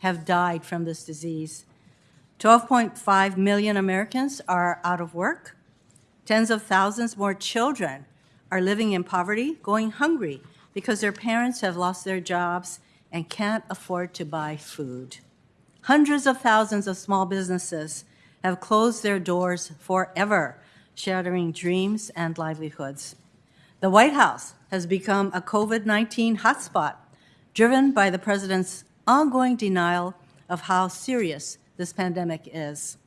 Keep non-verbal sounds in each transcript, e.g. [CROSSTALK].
have died from this disease. 12.5 million Americans are out of work. Tens of thousands more children are living in poverty, going hungry because their parents have lost their jobs and can't afford to buy food. Hundreds of thousands of small businesses have closed their doors forever, shattering dreams and livelihoods. The White House has become a COVID 19 hotspot, driven by the president's ongoing denial of how serious this pandemic is.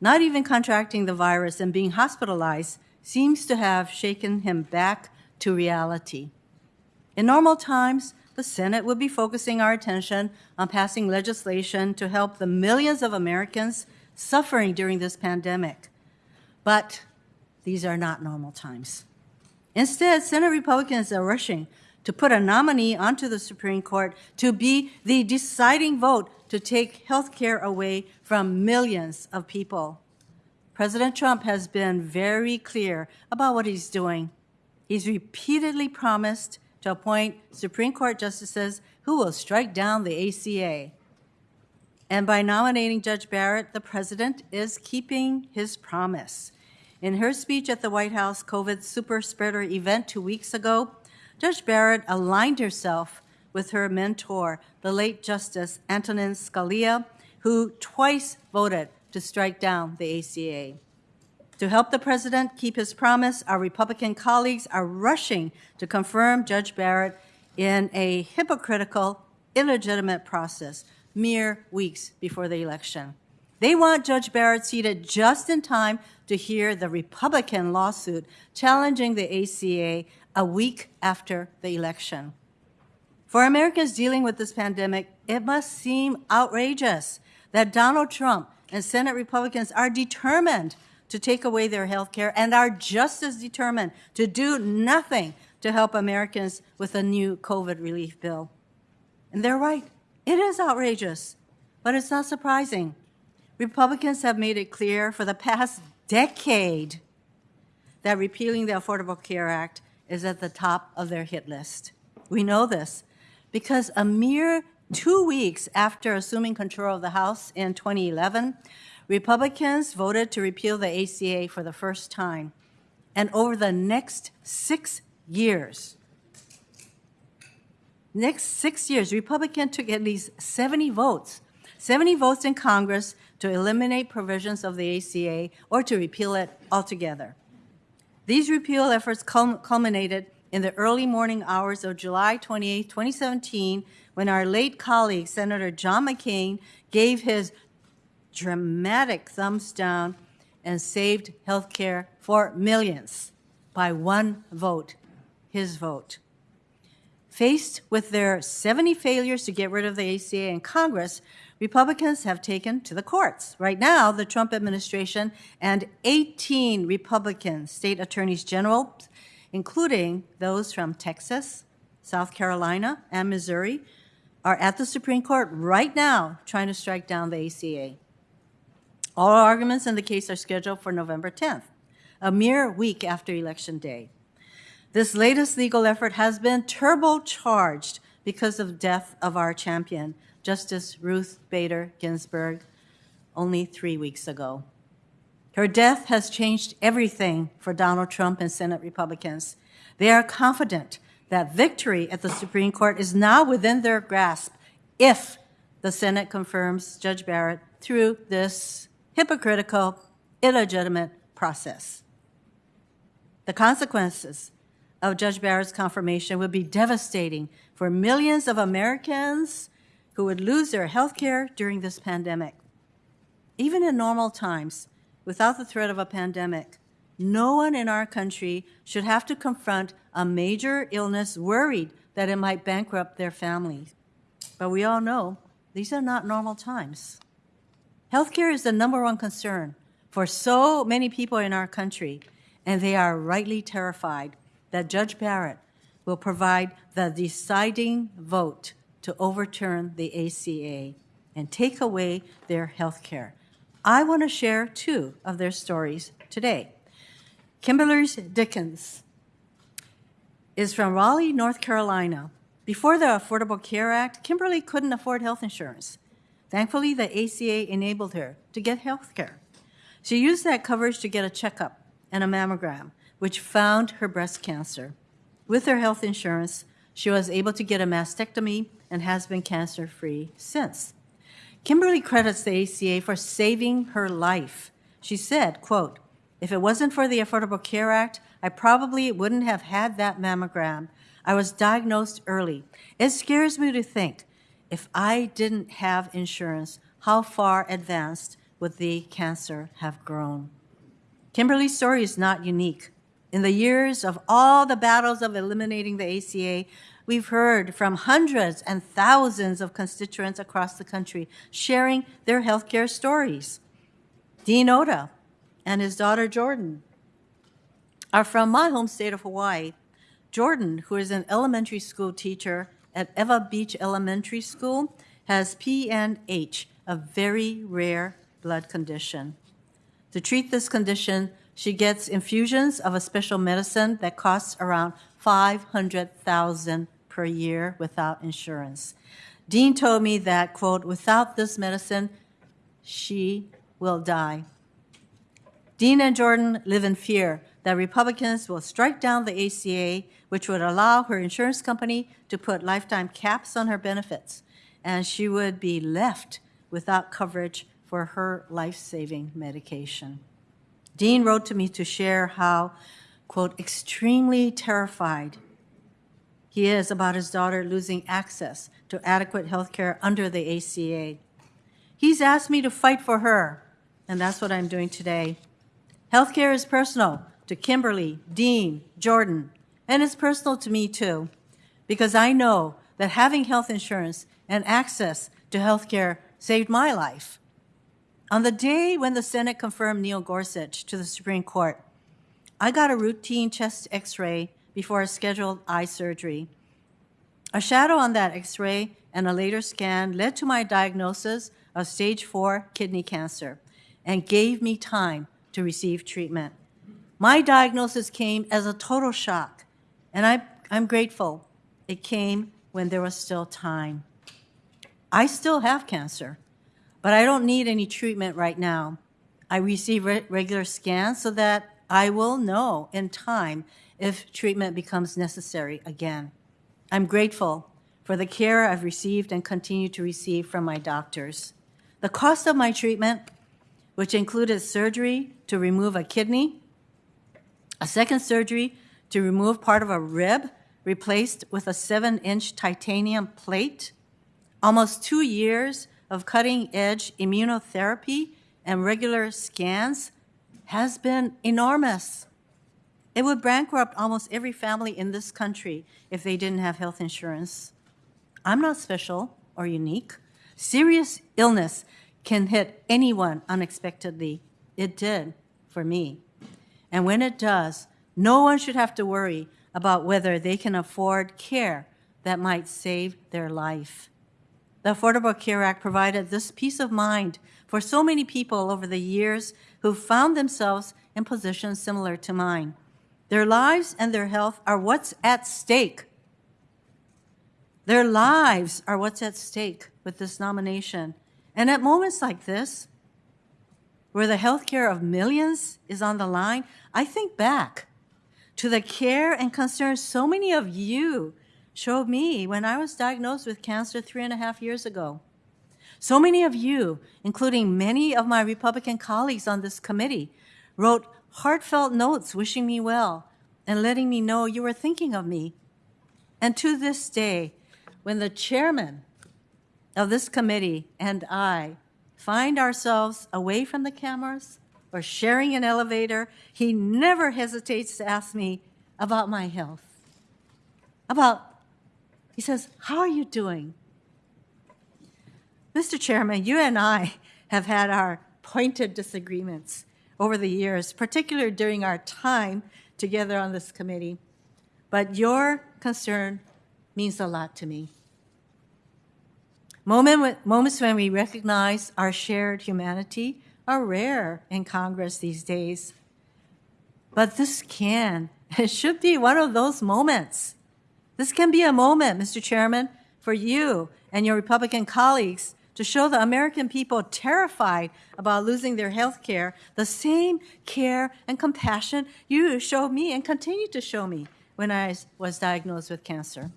Not even contracting the virus and being hospitalized seems to have shaken him back to reality. In normal times, the Senate would be focusing our attention on passing legislation to help the millions of Americans suffering during this pandemic. But these are not normal times. Instead, Senate Republicans are rushing to put a nominee onto the Supreme Court to be the deciding vote to take health care away from millions of people. President Trump has been very clear about what he's doing. He's repeatedly promised to appoint Supreme Court justices who will strike down the ACA. And by nominating Judge Barrett, the president is keeping his promise. In her speech at the White House COVID super spreader event two weeks ago, Judge Barrett aligned herself with her mentor, the late Justice Antonin Scalia, who twice voted to strike down the ACA. To help the president keep his promise, our Republican colleagues are rushing to confirm Judge Barrett in a hypocritical, illegitimate process mere weeks before the election. They want Judge Barrett seated just in time to hear the Republican lawsuit challenging the ACA a week after the election. For Americans dealing with this pandemic, it must seem outrageous that Donald Trump and Senate Republicans are determined to take away their health care and are just as determined to do nothing to help Americans with a new COVID relief bill. And they're right. It is outrageous, but it's not surprising. Republicans have made it clear for the past decade that repealing the Affordable Care Act is at the top of their hit list. We know this because a mere two weeks after assuming control of the House in 2011, Republicans voted to repeal the ACA for the first time. And over the next six years, next six years, Republicans took at least 70 votes, 70 votes in Congress to eliminate provisions of the ACA or to repeal it altogether. These repeal efforts culminated in the early morning hours of July 28, 2017, when our late colleague, Senator John McCain, gave his dramatic thumbs down and saved health care for millions by one vote, his vote. Faced with their 70 failures to get rid of the ACA in Congress, Republicans have taken to the courts. Right now, the Trump administration and 18 Republican state attorneys general, including those from Texas, South Carolina, and Missouri, are at the Supreme Court right now trying to strike down the ACA. All arguments in the case are scheduled for November 10th, a mere week after Election Day. This latest legal effort has been turbocharged because of death of our champion, Justice Ruth Bader Ginsburg, only three weeks ago. Her death has changed everything for Donald Trump and Senate Republicans. They are confident that victory at the Supreme Court is now within their grasp if the Senate confirms Judge Barrett through this hypocritical, illegitimate process. The consequences of Judge Barrett's confirmation would be devastating for millions of Americans who would lose their health care during this pandemic. Even in normal times, without the threat of a pandemic, no one in our country should have to confront a major illness worried that it might bankrupt their family. But we all know these are not normal times. Healthcare is the number one concern for so many people in our country, and they are rightly terrified that Judge Barrett will provide the deciding vote to overturn the ACA and take away their health care. I want to share two of their stories today. Kimberly Dickens is from Raleigh, North Carolina. Before the Affordable Care Act, Kimberly couldn't afford health insurance. Thankfully, the ACA enabled her to get health care. She used that coverage to get a checkup and a mammogram, which found her breast cancer. With her health insurance, she was able to get a mastectomy and has been cancer free since. Kimberly credits the ACA for saving her life. She said, quote, if it wasn't for the Affordable Care Act, I probably wouldn't have had that mammogram. I was diagnosed early. It scares me to think if I didn't have insurance, how far advanced would the cancer have grown? Kimberly's story is not unique. In the years of all the battles of eliminating the ACA, we've heard from hundreds and thousands of constituents across the country sharing their healthcare stories. Dean Oda and his daughter Jordan are from my home state of Hawaii. Jordan, who is an elementary school teacher at Ewa Beach Elementary School, has PNH, a very rare blood condition. To treat this condition, she gets infusions of a special medicine that costs around 500,000 per year without insurance. Dean told me that, quote, without this medicine, she will die. Dean and Jordan live in fear that Republicans will strike down the ACA, which would allow her insurance company to put lifetime caps on her benefits, and she would be left without coverage for her life saving medication. Dean wrote to me to share how, quote, extremely terrified he is about his daughter losing access to adequate health care under the ACA. He's asked me to fight for her, and that's what I'm doing today. Healthcare is personal to Kimberly, Dean, Jordan, and it's personal to me too, because I know that having health insurance and access to healthcare saved my life. On the day when the Senate confirmed Neil Gorsuch to the Supreme Court, I got a routine chest x ray before a scheduled eye surgery. A shadow on that x ray and a later scan led to my diagnosis of stage four kidney cancer and gave me time to receive treatment. My diagnosis came as a total shock, and I, I'm grateful it came when there was still time. I still have cancer, but I don't need any treatment right now. I receive re regular scans so that I will know in time if treatment becomes necessary again. I'm grateful for the care I've received and continue to receive from my doctors. The cost of my treatment which included surgery to remove a kidney, a second surgery to remove part of a rib replaced with a seven inch titanium plate, almost two years of cutting edge immunotherapy and regular scans has been enormous. It would bankrupt almost every family in this country if they didn't have health insurance. I'm not special or unique. Serious illness can hit anyone unexpectedly. It did for me. And when it does, no one should have to worry about whether they can afford care that might save their life. The Affordable Care Act provided this peace of mind for so many people over the years who found themselves in positions similar to mine. Their lives and their health are what's at stake. Their lives are what's at stake with this nomination. And at moments like this, where the health care of millions is on the line, I think back to the care and concern so many of you showed me when I was diagnosed with cancer three and a half years ago. So many of you, including many of my Republican colleagues on this committee, wrote heartfelt notes wishing me well and letting me know you were thinking of me. And to this day, when the chairman of this committee and I find ourselves away from the cameras or sharing an elevator, he never hesitates to ask me about my health. About, he says, How are you doing? Mr. Chairman, you and I have had our pointed disagreements over the years, particularly during our time together on this committee. But your concern means a lot to me. Moment, moments when we recognize our shared humanity are rare in Congress these days. But this can, [LAUGHS] it should be one of those moments. This can be a moment, Mr. Chairman, for you and your Republican colleagues to show the American people terrified about losing their health care the same care and compassion you showed me and continue to show me when I was diagnosed with cancer.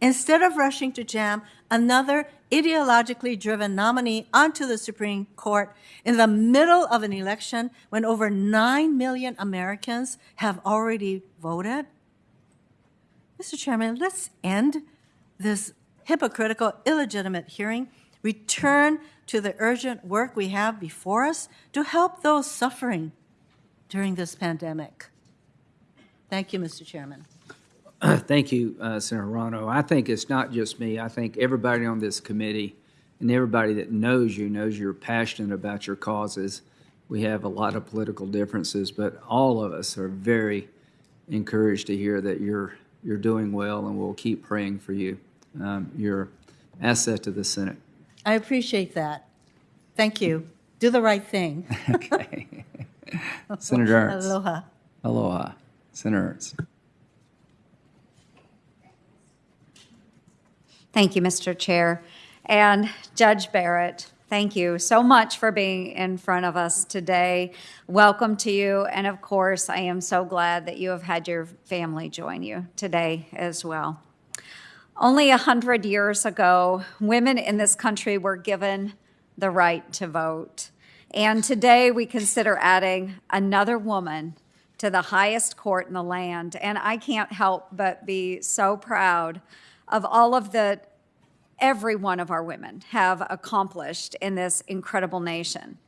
Instead of rushing to jam another ideologically driven nominee onto the Supreme Court in the middle of an election when over 9 million Americans have already voted, Mr. Chairman, let's end this hypocritical, illegitimate hearing, return to the urgent work we have before us to help those suffering during this pandemic. Thank you, Mr. Chairman. [CLEARS THROAT] Thank you, uh, Senator Hirono. I think it's not just me. I think everybody on this committee and everybody that knows you knows you're passionate about your causes. We have a lot of political differences, but all of us are very encouraged to hear that you're you're doing well, and we'll keep praying for you. Um, you're asset to the Senate. I appreciate that. Thank you. Do the right thing. [LAUGHS] okay. Senator Ernst. Aloha. Aloha. Senator Ernst. Thank you, Mr. Chair. And Judge Barrett, thank you so much for being in front of us today. Welcome to you. And of course, I am so glad that you have had your family join you today as well. Only a hundred years ago, women in this country were given the right to vote. And today we consider adding another woman to the highest court in the land. And I can't help but be so proud of all of the every one of our women have accomplished in this incredible nation.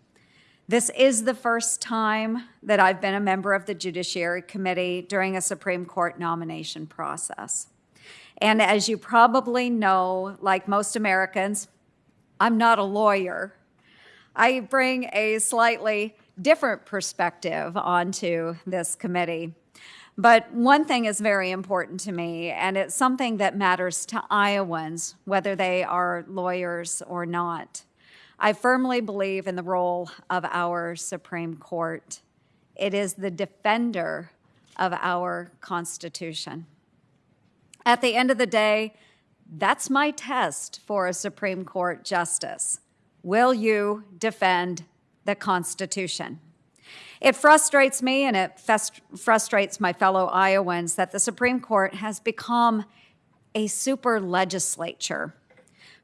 This is the first time that I've been a member of the Judiciary Committee during a Supreme Court nomination process. And as you probably know, like most Americans, I'm not a lawyer. I bring a slightly different perspective onto this committee. But one thing is very important to me, and it's something that matters to Iowans, whether they are lawyers or not. I firmly believe in the role of our Supreme Court. It is the defender of our Constitution. At the end of the day, that's my test for a Supreme Court justice. Will you defend the Constitution? It frustrates me and it fest- frustrates my fellow Iowans that the Supreme Court has become a super legislature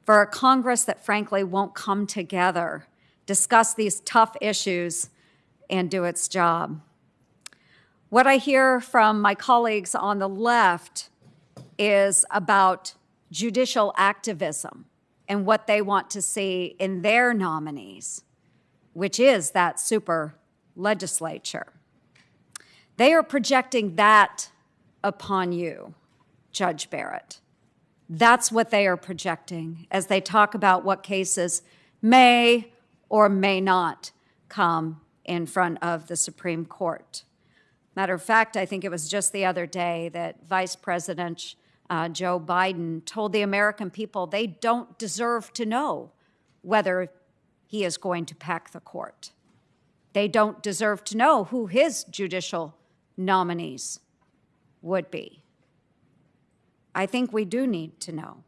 for a Congress that frankly won't come together, discuss these tough issues, and do its job. What I hear from my colleagues on the left is about judicial activism and what they want to see in their nominees, which is that super legislature. They are projecting that upon you, Judge Barrett. That's what they are projecting as they talk about what cases may or may not come in front of the Supreme Court. Matter of fact, I think it was just the other day that Vice President uh, Joe Biden told the American people they don't deserve to know whether he is going to pack the court. They don't deserve to know who his judicial nominees would be. I think we do need to know.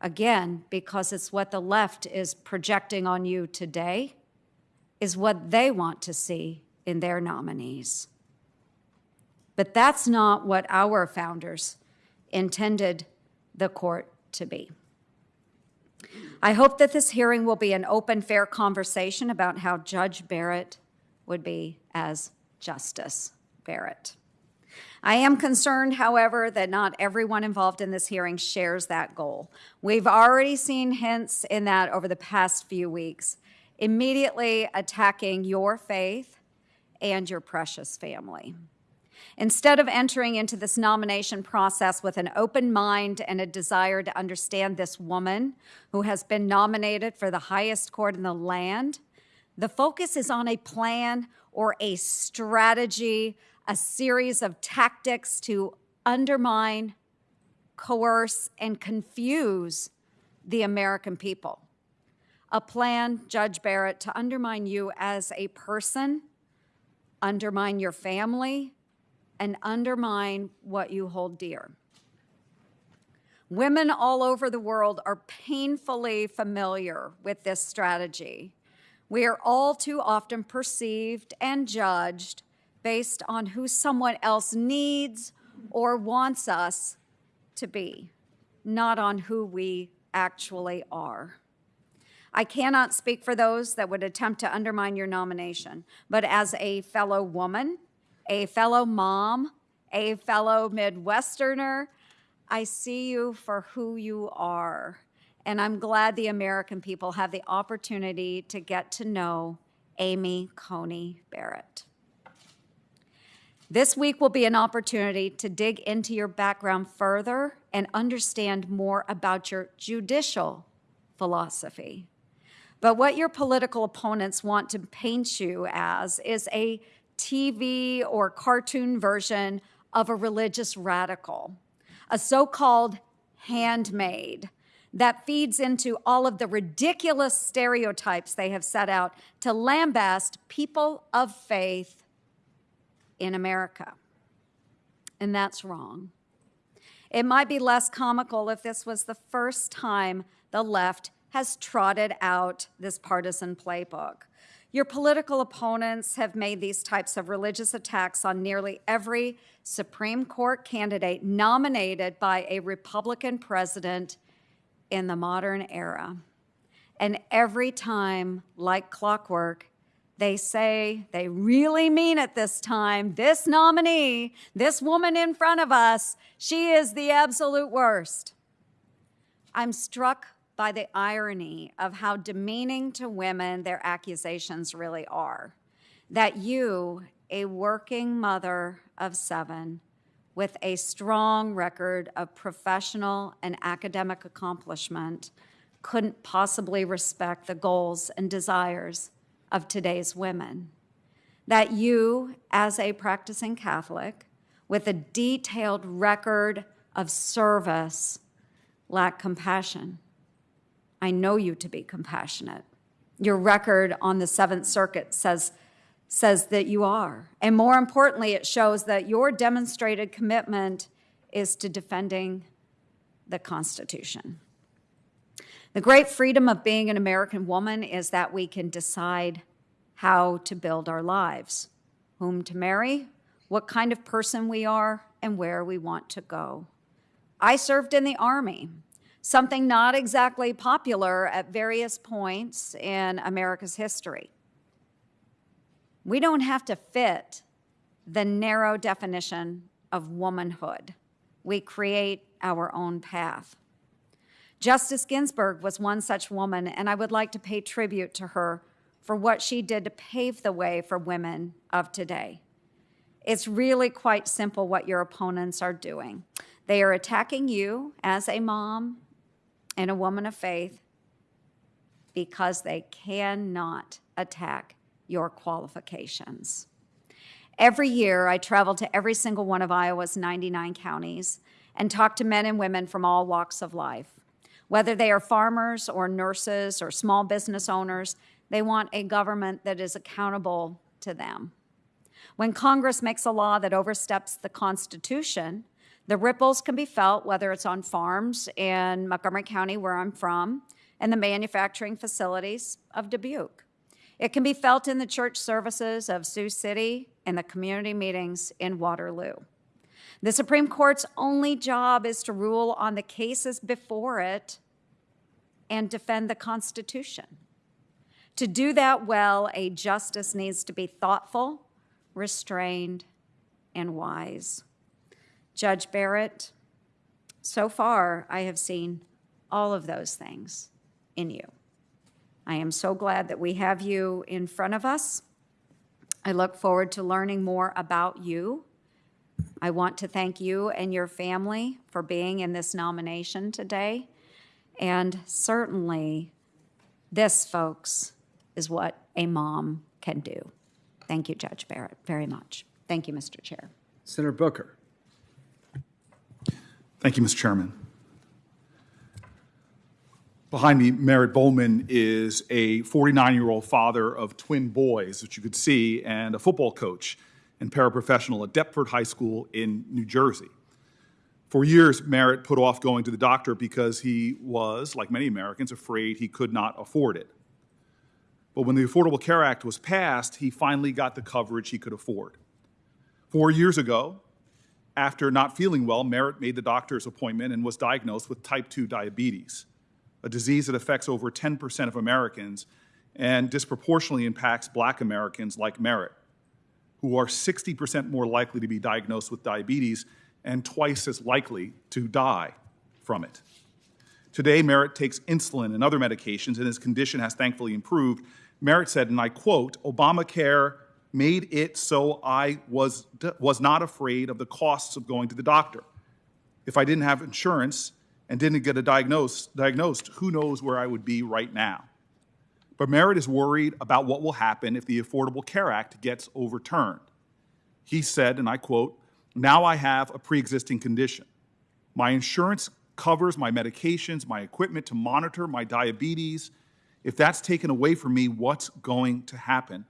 Again, because it's what the left is projecting on you today, is what they want to see in their nominees. But that's not what our founders intended the court to be. I hope that this hearing will be an open, fair conversation about how Judge Barrett would be as Justice Barrett. I am concerned, however, that not everyone involved in this hearing shares that goal. We've already seen hints in that over the past few weeks, immediately attacking your faith and your precious family. Instead of entering into this nomination process with an open mind and a desire to understand this woman who has been nominated for the highest court in the land, the focus is on a plan or a strategy, a series of tactics to undermine, coerce, and confuse the American people. A plan, Judge Barrett, to undermine you as a person, undermine your family, and undermine what you hold dear. Women all over the world are painfully familiar with this strategy. We are all too often perceived and judged based on who someone else needs or wants us to be, not on who we actually are. I cannot speak for those that would attempt to undermine your nomination, but as a fellow woman, a fellow mom, a fellow Midwesterner, I see you for who you are. And I'm glad the American people have the opportunity to get to know Amy Coney Barrett. This week will be an opportunity to dig into your background further and understand more about your judicial philosophy. But what your political opponents want to paint you as is a TV or cartoon version of a religious radical, a so called handmaid that feeds into all of the ridiculous stereotypes they have set out to lambast people of faith in America. And that's wrong. It might be less comical if this was the first time the left has trotted out this partisan playbook. Your political opponents have made these types of religious attacks on nearly every Supreme Court candidate nominated by a Republican president in the modern era. And every time, like clockwork, they say they really mean it this time. This nominee, this woman in front of us, she is the absolute worst. I'm struck by the irony of how demeaning to women their accusations really are. That you, a working mother of seven, with a strong record of professional and academic accomplishment, couldn't possibly respect the goals and desires of today's women. That you, as a practicing Catholic, with a detailed record of service, lack compassion I know you to be compassionate. Your record on the Seventh Circuit says, says that you are. And more importantly, it shows that your demonstrated commitment is to defending the Constitution. The great freedom of being an American woman is that we can decide how to build our lives, whom to marry, what kind of person we are, and where we want to go. I served in the Army something not exactly popular at various points in America's history. We don't have to fit the narrow definition of womanhood. We create our own path. Justice Ginsburg was one such woman, and I would like to pay tribute to her for what she did to pave the way for women of today. It's really quite simple what your opponents are doing. They are attacking you as a mom, and a woman of faith because they cannot attack your qualifications. Every year, I travel to every single one of Iowa's 99 counties and talk to men and women from all walks of life. Whether they are farmers or nurses or small business owners, they want a government that is accountable to them. When Congress makes a law that oversteps the Constitution, the ripples can be felt whether it's on farms in Montgomery County, where I'm from, and the manufacturing facilities of Dubuque. It can be felt in the church services of Sioux City and the community meetings in Waterloo. The Supreme Court's only job is to rule on the cases before it and defend the Constitution. To do that well, a justice needs to be thoughtful, restrained, and wise. Judge Barrett, so far I have seen all of those things in you. I am so glad that we have you in front of us. I look forward to learning more about you. I want to thank you and your family for being in this nomination today. And certainly, this, folks, is what a mom can do. Thank you, Judge Barrett, very much. Thank you, Mr. Chair. Senator Booker. Thank you, Mr. Chairman. Behind me, Merritt Bowman is a 49-year-old father of twin boys, which you could see, and a football coach and paraprofessional at Deptford High School in New Jersey. For years, Merritt put off going to the doctor because he was, like many Americans, afraid he could not afford it. But when the Affordable Care Act was passed, he finally got the coverage he could afford. Four years ago, after not feeling well, Merritt made the doctor's appointment and was diagnosed with type 2 diabetes, a disease that affects over 10% of Americans and disproportionately impacts black Americans like Merritt, who are 60% more likely to be diagnosed with diabetes and twice as likely to die from it. Today, Merritt takes insulin and other medications, and his condition has thankfully improved. Merritt said, and I quote, Obamacare made it so I was, was not afraid of the costs of going to the doctor. If I didn't have insurance and didn't get a diagnose, diagnosed, who knows where I would be right now. But Merritt is worried about what will happen if the Affordable Care Act gets overturned. He said, and I quote, Now I have a pre existing condition. My insurance covers my medications, my equipment to monitor my diabetes. If that's taken away from me, what's going to happen?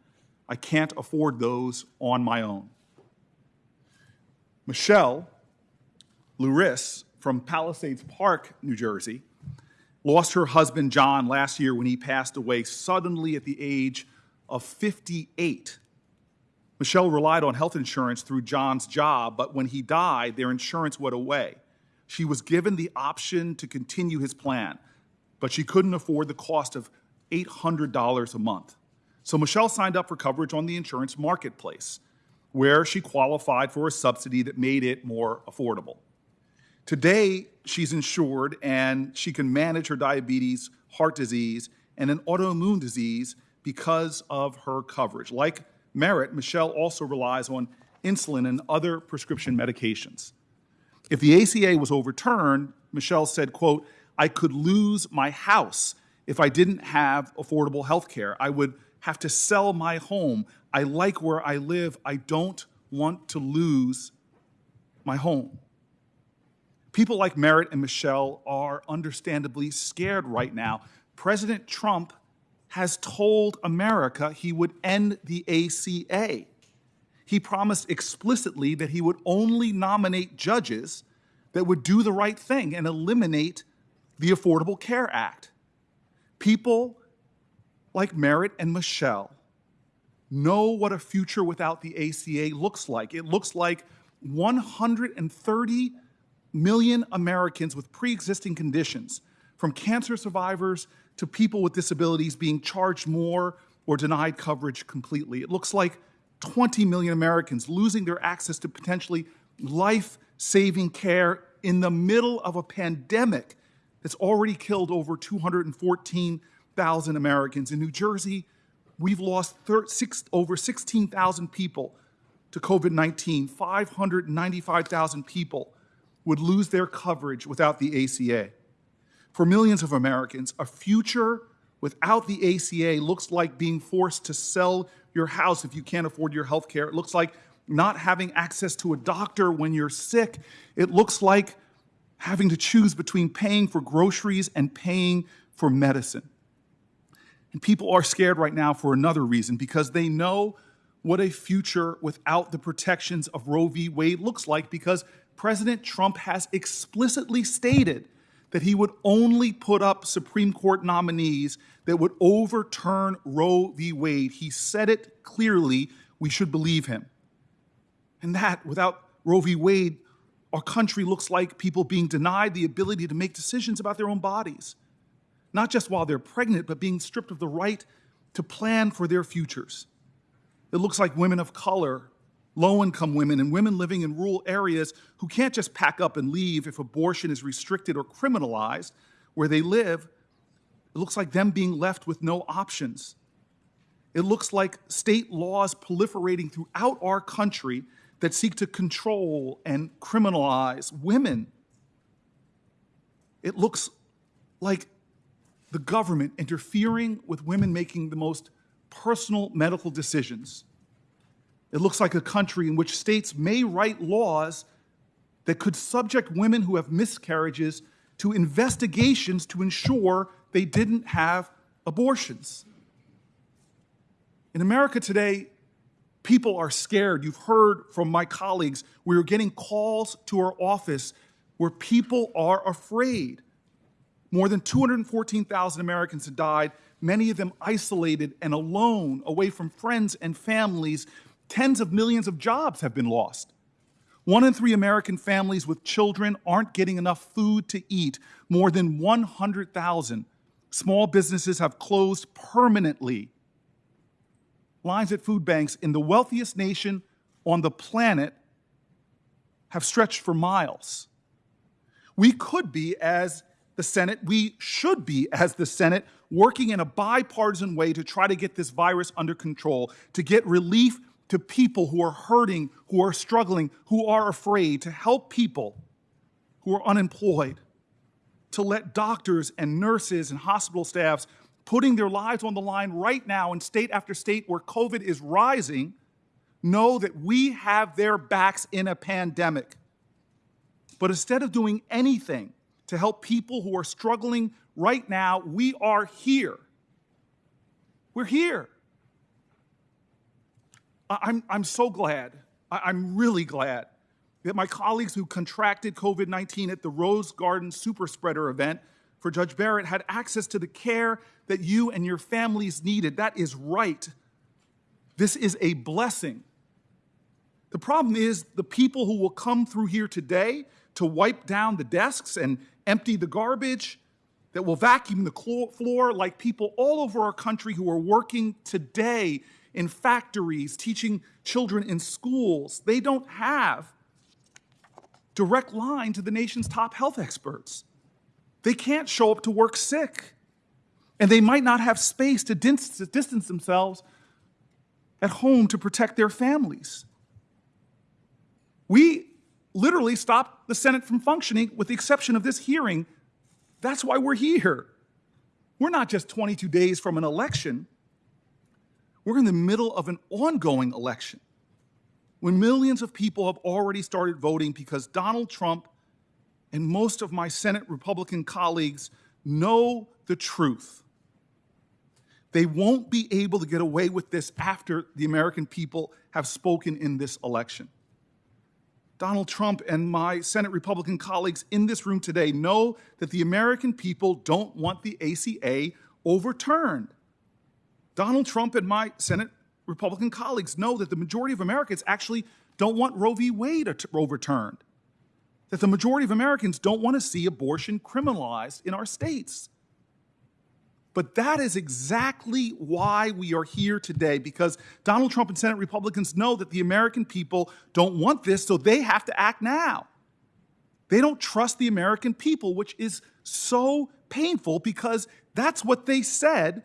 I can't afford those on my own. Michelle Luris from Palisades Park, New Jersey, lost her husband John last year when he passed away suddenly at the age of 58. Michelle relied on health insurance through John's job, but when he died, their insurance went away. She was given the option to continue his plan, but she couldn't afford the cost of $800 a month. So Michelle signed up for coverage on the insurance marketplace, where she qualified for a subsidy that made it more affordable. Today, she's insured and she can manage her diabetes, heart disease, and an autoimmune disease because of her coverage. Like Merritt, Michelle also relies on insulin and other prescription medications. If the ACA was overturned, Michelle said, quote, I could lose my house if I didn't have affordable health care. I would have to sell my home. I like where I live. I don't want to lose my home. People like Merritt and Michelle are understandably scared right now. President Trump has told America he would end the ACA. He promised explicitly that he would only nominate judges that would do the right thing and eliminate the Affordable Care Act. People like Merritt and Michelle know what a future without the ACA looks like. It looks like 130 million Americans with pre existing conditions, from cancer survivors to people with disabilities, being charged more or denied coverage completely. It looks like 20 million Americans losing their access to potentially life saving care in the middle of a pandemic that's already killed over 214,000 Americans. In New Jersey, we've lost six, over 16,000 people to COVID 19, 595,000 people would lose their coverage without the ACA. For millions of Americans, a future without the ACA looks like being forced to sell your house if you can't afford your health care. It looks like not having access to a doctor when you're sick. It looks like having to choose between paying for groceries and paying for medicine. And people are scared right now for another reason because they know what a future without the protections of Roe v. Wade looks like because President Trump has explicitly stated that he would only put up Supreme Court nominees that would overturn Roe v. Wade. He said it clearly. We should believe him. And that, without Roe v. Wade, our country looks like people being denied the ability to make decisions about their own bodies, not just while they're pregnant, but being stripped of the right to plan for their futures. It looks like women of color low income women and women living in rural areas who can't just pack up and leave if abortion is restricted or criminalized where they live. It looks like them being left with no options. It looks like state laws proliferating throughout our country that seek to control and criminalize women. It looks like the government interfering with women making the most personal medical decisions it looks like a country in which states may write laws that could subject women who have miscarriages to investigations to ensure they didn't have abortions. In America today, people are scared. You've heard from my colleagues, we are getting calls to our office where people are afraid. More than 214,000 Americans have died, many of them isolated and alone, away from friends and families. Tens of millions of jobs have been lost. One in three American families with children aren't getting enough food to eat. More than 100,000 small businesses have closed permanently. Lines at food banks in the wealthiest nation on the planet have stretched for miles. We could be, as the Senate, we should be, as the Senate, working in a bipartisan way to try to get this virus under control, to get relief to people who are hurting, who are struggling, who are afraid, to help people who are unemployed, to let doctors and nurses and hospital staffs putting their lives on the line right now in state after state where COVID is rising know that we have their backs in a pandemic. But instead of doing anything to help people who are struggling right now, we are here. We're here. I'm, I'm so glad, I'm really glad that my colleagues who contracted COVID 19 at the Rose Garden Super Spreader event for Judge Barrett had access to the care that you and your families needed. That is right. This is a blessing. The problem is the people who will come through here today to wipe down the desks and empty the garbage, that will vacuum the floor, like people all over our country who are working today in factories, teaching children in schools. They don't have direct line to the nation's top health experts. They can't show up to work sick. And they might not have space to distance themselves at home to protect their families. We literally stop the Senate from functioning with the exception of this hearing. That's why we're here. We're not just 22 days from an election, we're in the middle of an ongoing election when millions of people have already started voting because Donald Trump and most of my Senate Republican colleagues know the truth. They won't be able to get away with this after the American people have spoken in this election. Donald Trump and my Senate Republican colleagues in this room today know that the American people don't want the ACA overturned. Donald Trump and my Senate Republican colleagues know that the majority of Americans actually don't want Roe v. Wade overturned, that the majority of Americans don't want to see abortion criminalized in our states. But that is exactly why we are here today, because Donald Trump and Senate Republicans know that the American people don't want this, so they have to act now. They don't trust the American people, which is so painful because that's what they said.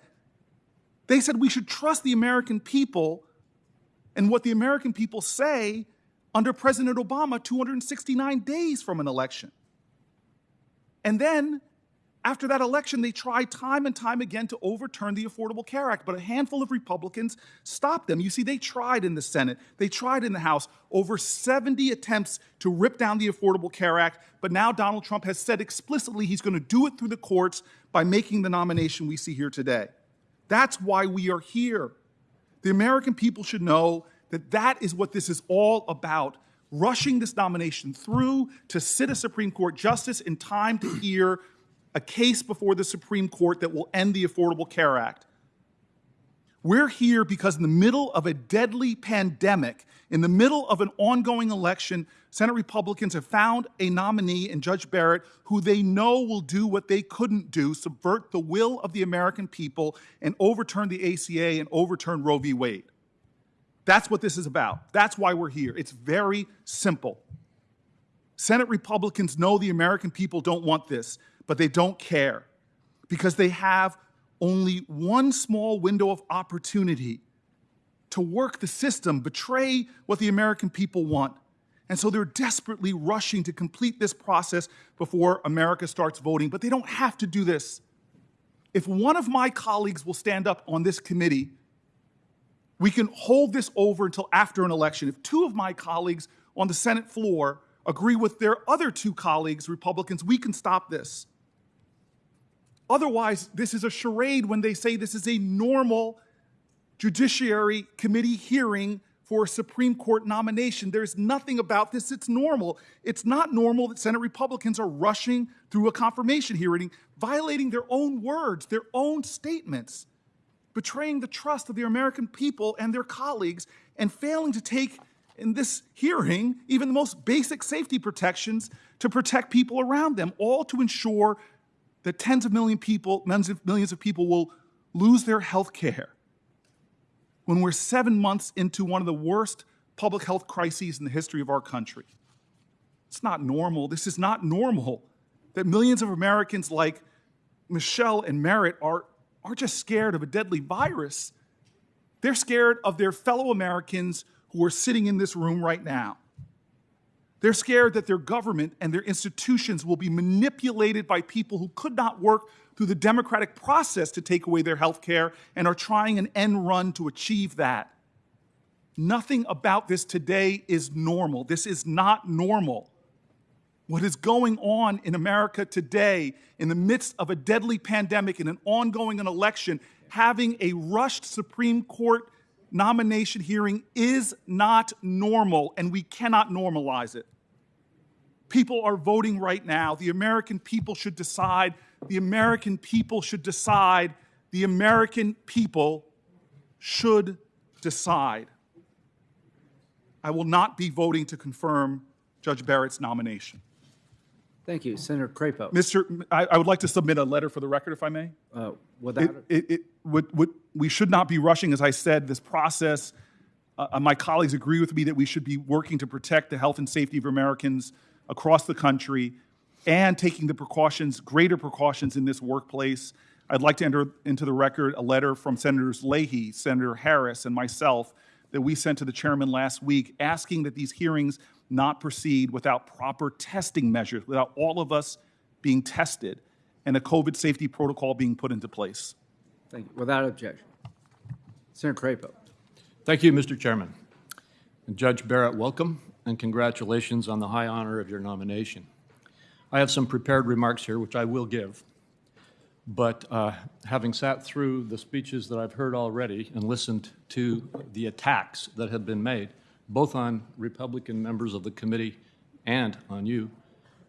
They said we should trust the American people and what the American people say under President Obama 269 days from an election. And then after that election, they tried time and time again to overturn the Affordable Care Act, but a handful of Republicans stopped them. You see, they tried in the Senate, they tried in the House, over 70 attempts to rip down the Affordable Care Act, but now Donald Trump has said explicitly he's going to do it through the courts by making the nomination we see here today. That's why we are here. The American people should know that that is what this is all about rushing this nomination through to sit a Supreme Court justice in time to hear a case before the Supreme Court that will end the Affordable Care Act. We're here because in the middle of a deadly pandemic, in the middle of an ongoing election, Senate Republicans have found a nominee in Judge Barrett who they know will do what they couldn't do subvert the will of the American people and overturn the ACA and overturn Roe v. Wade. That's what this is about. That's why we're here. It's very simple. Senate Republicans know the American people don't want this but they don't care because they have only one small window of opportunity to work the system, betray what the American people want. And so they're desperately rushing to complete this process before America starts voting. But they don't have to do this. If one of my colleagues will stand up on this committee, we can hold this over until after an election. If two of my colleagues on the Senate floor agree with their other two colleagues, Republicans, we can stop this. Otherwise, this is a charade when they say this is a normal Judiciary Committee hearing for a Supreme Court nomination. There's nothing about this that's normal. It's not normal that Senate Republicans are rushing through a confirmation hearing, violating their own words, their own statements, betraying the trust of the American people and their colleagues, and failing to take in this hearing even the most basic safety protections to protect people around them, all to ensure that tens of million people, millions of, millions of people will lose their health care when we're seven months into one of the worst public health crises in the history of our country. It's not normal. This is not normal that millions of Americans like Michelle and Merritt are, are just scared of a deadly virus. They're scared of their fellow Americans who are sitting in this room right now. They're scared that their government and their institutions will be manipulated by people who could not work through the democratic process to take away their health care and are trying an end run to achieve that. Nothing about this today is normal. This is not normal. What is going on in America today, in the midst of a deadly pandemic and an ongoing election, having a rushed Supreme Court nomination hearing is not normal, and we cannot normalize it. People are voting right now. The American people should decide. The American people should decide. The American people should decide. I will not be voting to confirm Judge Barrett's nomination. Thank you. Senator Crapo. Mr. I, I would like to submit a letter for the record, if I may. Uh, Without, It, it, it would, would, we should not be rushing, as I said, this process. Uh, my colleagues agree with me that we should be working to protect the health and safety of Americans across the country and taking the precautions, greater precautions in this workplace. I'd like to enter into the record a letter from Senators Leahy, Senator Harris, and myself that we sent to the chairman last week asking that these hearings not proceed without proper testing measures, without all of us being tested, and a COVID safety protocol being put into place. thank you. Without objection. Senator Crapo. Thank you, Mr. Chairman. And Judge Barrett, welcome and congratulations on the high honor of your nomination. I have some prepared remarks here, which I will give. But uh, having sat through the speeches that I've heard already and listened to the attacks that have been made, both on Republican members of the committee and on you,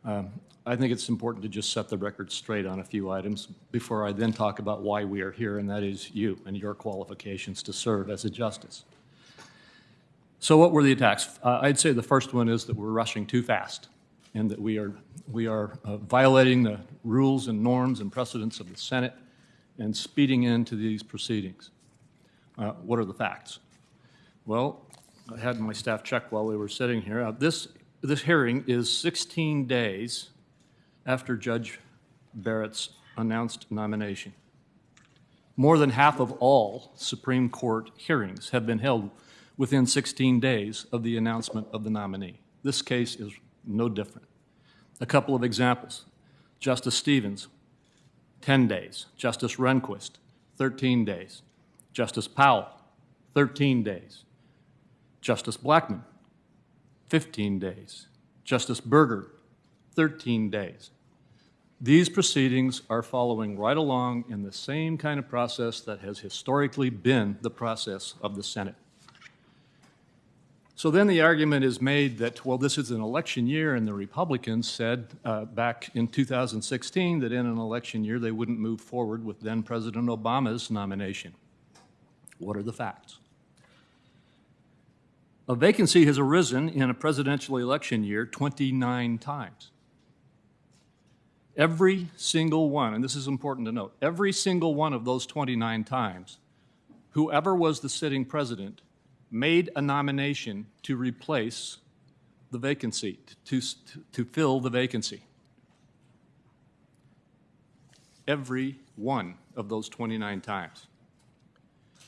um, I think it's important to just set the record straight on a few items before I then talk about why we are here, and that is you and your qualifications to serve as a justice. So, what were the attacks? Uh, I'd say the first one is that we're rushing too fast, and that we are we are uh, violating the rules and norms and precedents of the Senate, and speeding into these proceedings. Uh, what are the facts? Well, I had my staff check while we were sitting here. Uh, this this hearing is 16 days after Judge Barrett's announced nomination. More than half of all Supreme Court hearings have been held within 16 days of the announcement of the nominee. This case is no different. A couple of examples. Justice Stevens, 10 days. Justice Rehnquist, 13 days. Justice Powell, 13 days. Justice Blackmun, 15 days. Justice Burger, 13 days. These proceedings are following right along in the same kind of process that has historically been the process of the Senate. So then the argument is made that, well, this is an election year, and the Republicans said uh, back in 2016 that in an election year they wouldn't move forward with then President Obama's nomination. What are the facts? A vacancy has arisen in a presidential election year 29 times. Every single one, and this is important to note, every single one of those 29 times, whoever was the sitting president made a nomination to replace the vacancy, to, to, fill the vacancy. Every one of those 29 times.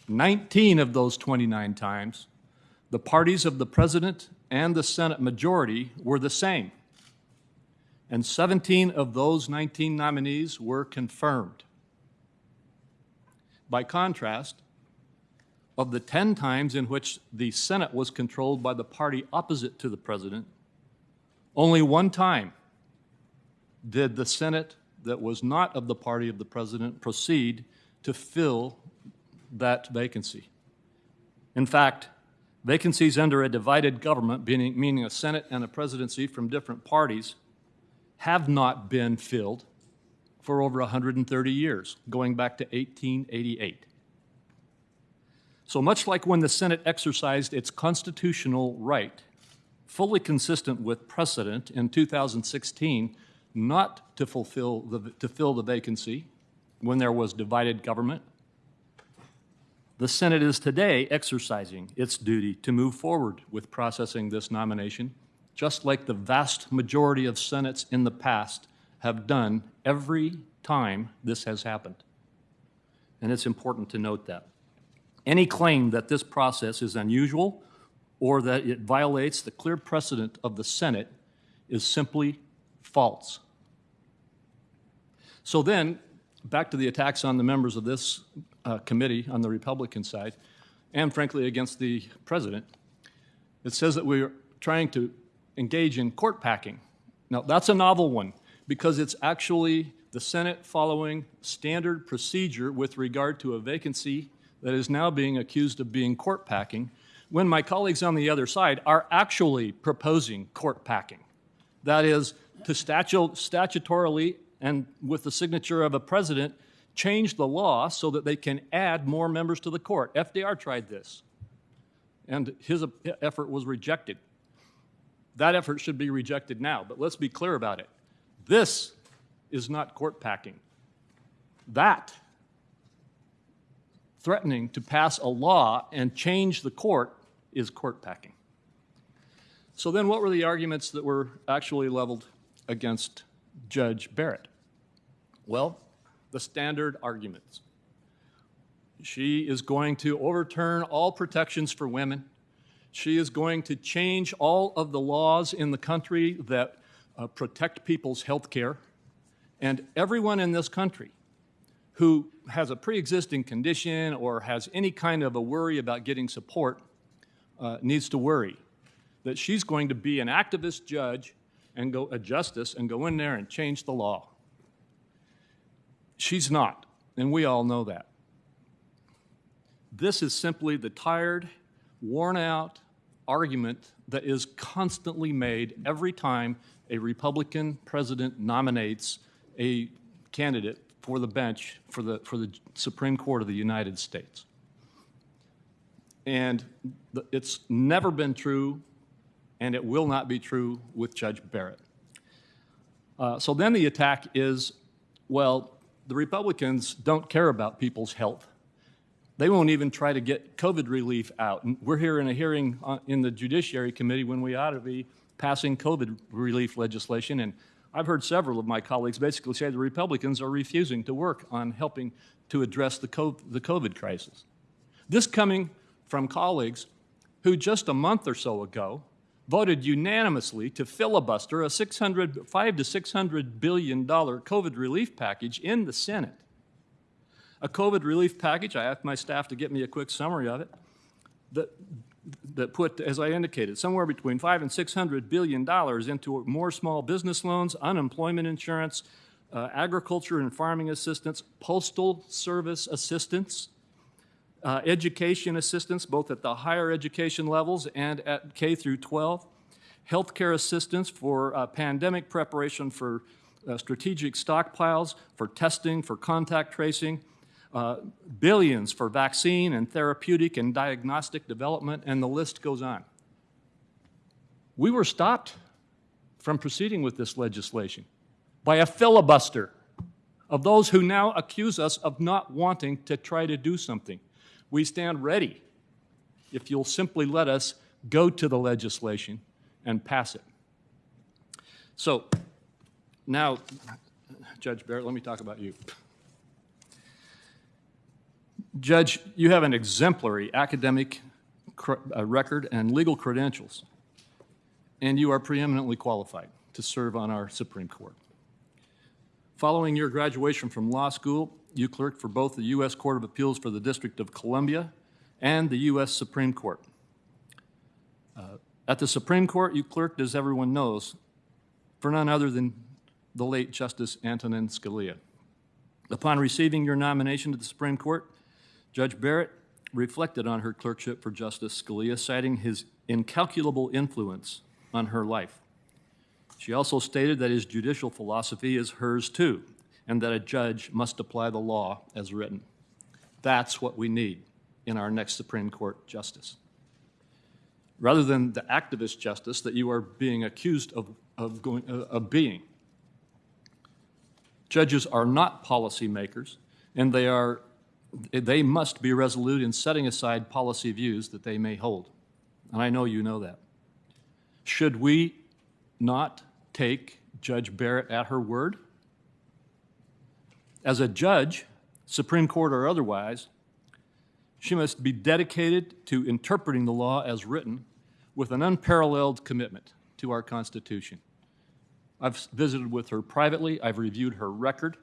19 of those 29 times, the parties of the president and the Senate majority were the same. And 17 of those 19 nominees were confirmed. By contrast, of the 10 times in which the Senate was controlled by the party opposite to the president, only one time did the Senate that was not of the party of the president proceed to fill that vacancy. In fact, Vacancies under a divided government, meaning, a Senate and a presidency from different parties, have not been filled for over 130 years, going back to 1888. So much like when the Senate exercised its constitutional right, fully consistent with precedent in 2016, not to fulfill the, to fill the vacancy when there was divided government, the Senate is today exercising its duty to move forward with processing this nomination, just like the vast majority of Senates in the past have done every time this has happened. And it's important to note that. Any claim that this process is unusual or that it violates the clear precedent of the Senate is simply false. So then, back to the attacks on the members of this uh, committee on the Republican side, and frankly against the president. It says that we're trying to engage in court packing. Now, that's a novel one because it's actually the Senate following standard procedure with regard to a vacancy that is now being accused of being court packing, when my colleagues on the other side are actually proposing court packing. That is, to statu- statutorily and with the signature of a president, change the law so that they can add more members to the court. FDR tried this, and his effort was rejected. That effort should be rejected now, but let's be clear about it. This is not court packing. That, threatening to pass a law and change the court, is court packing. So then, what were the arguments that were actually leveled against Judge Barrett? Well, the standard arguments. She is going to overturn all protections for women. She is going to change all of the laws in the country that uh, protect people's health care. And everyone in this country who has a pre existing condition or has any kind of a worry about getting support uh, needs to worry that she's going to be an activist judge and go a justice and go in there and change the law. She's not, and we all know that. This is simply the tired, worn out argument that is constantly made every time a Republican president nominates a candidate for the bench for the, for the Supreme Court of the United States. And it's never been true, and it will not be true with Judge Barrett. Uh, so then the attack is well, the Republicans don't care about people's health. They won't even try to get COVID relief out. And we're here in a hearing in the Judiciary Committee when we ought to be passing COVID relief legislation. And I've heard several of my colleagues basically say the Republicans are refusing to work on helping to address the COVID crisis. This coming from colleagues who just a month or so ago voted unanimously to filibuster a 600, 5 to 600 billion dollar COVID relief package in the Senate. A COVID relief package, I asked my staff to get me a quick summary of it, that, that put, as I indicated, somewhere between 5 and 600 billion dollars into more small business loans, unemployment insurance, uh, agriculture and farming assistance, postal service assistance, uh, education assistance, both at the higher education levels and at K through 12, healthcare assistance for uh, pandemic preparation for uh, strategic stockpiles, for testing, for contact tracing, uh, billions for vaccine and therapeutic and diagnostic development, and the list goes on. We were stopped from proceeding with this legislation by a filibuster of those who now accuse us of not wanting to try to do something. We stand ready if you'll simply let us go to the legislation and pass it. So now, Judge Barrett, let me talk about you. Judge, you have an exemplary academic uh, record and legal credentials, and you are preeminently qualified to serve on our Supreme Court. Following your graduation from law school, you clerked for both the U.S. Court of Appeals for the District of Columbia and the U.S. Supreme Court. Uh, at the Supreme Court, you clerked, as everyone knows, for none other than the late Justice Antonin Scalia. Upon receiving your nomination to the Supreme Court, Judge Barrett reflected on her clerkship for Justice Scalia, citing his incalculable influence on her life. She also stated that his judicial philosophy is hers too, and that a judge must apply the law as written. That's what we need in our next Supreme Court justice. Rather than the activist justice that you are being accused of, of, going, uh, of being. Judges are not policymakers, and they, are, they must be resolute in setting aside policy views that they may hold. And I know you know that. Should we not take Judge Barrett at her word? As a judge, Supreme Court or otherwise, she must be dedicated to interpreting the law as written with an unparalleled commitment to our Constitution. I've visited with her privately, I've reviewed her record.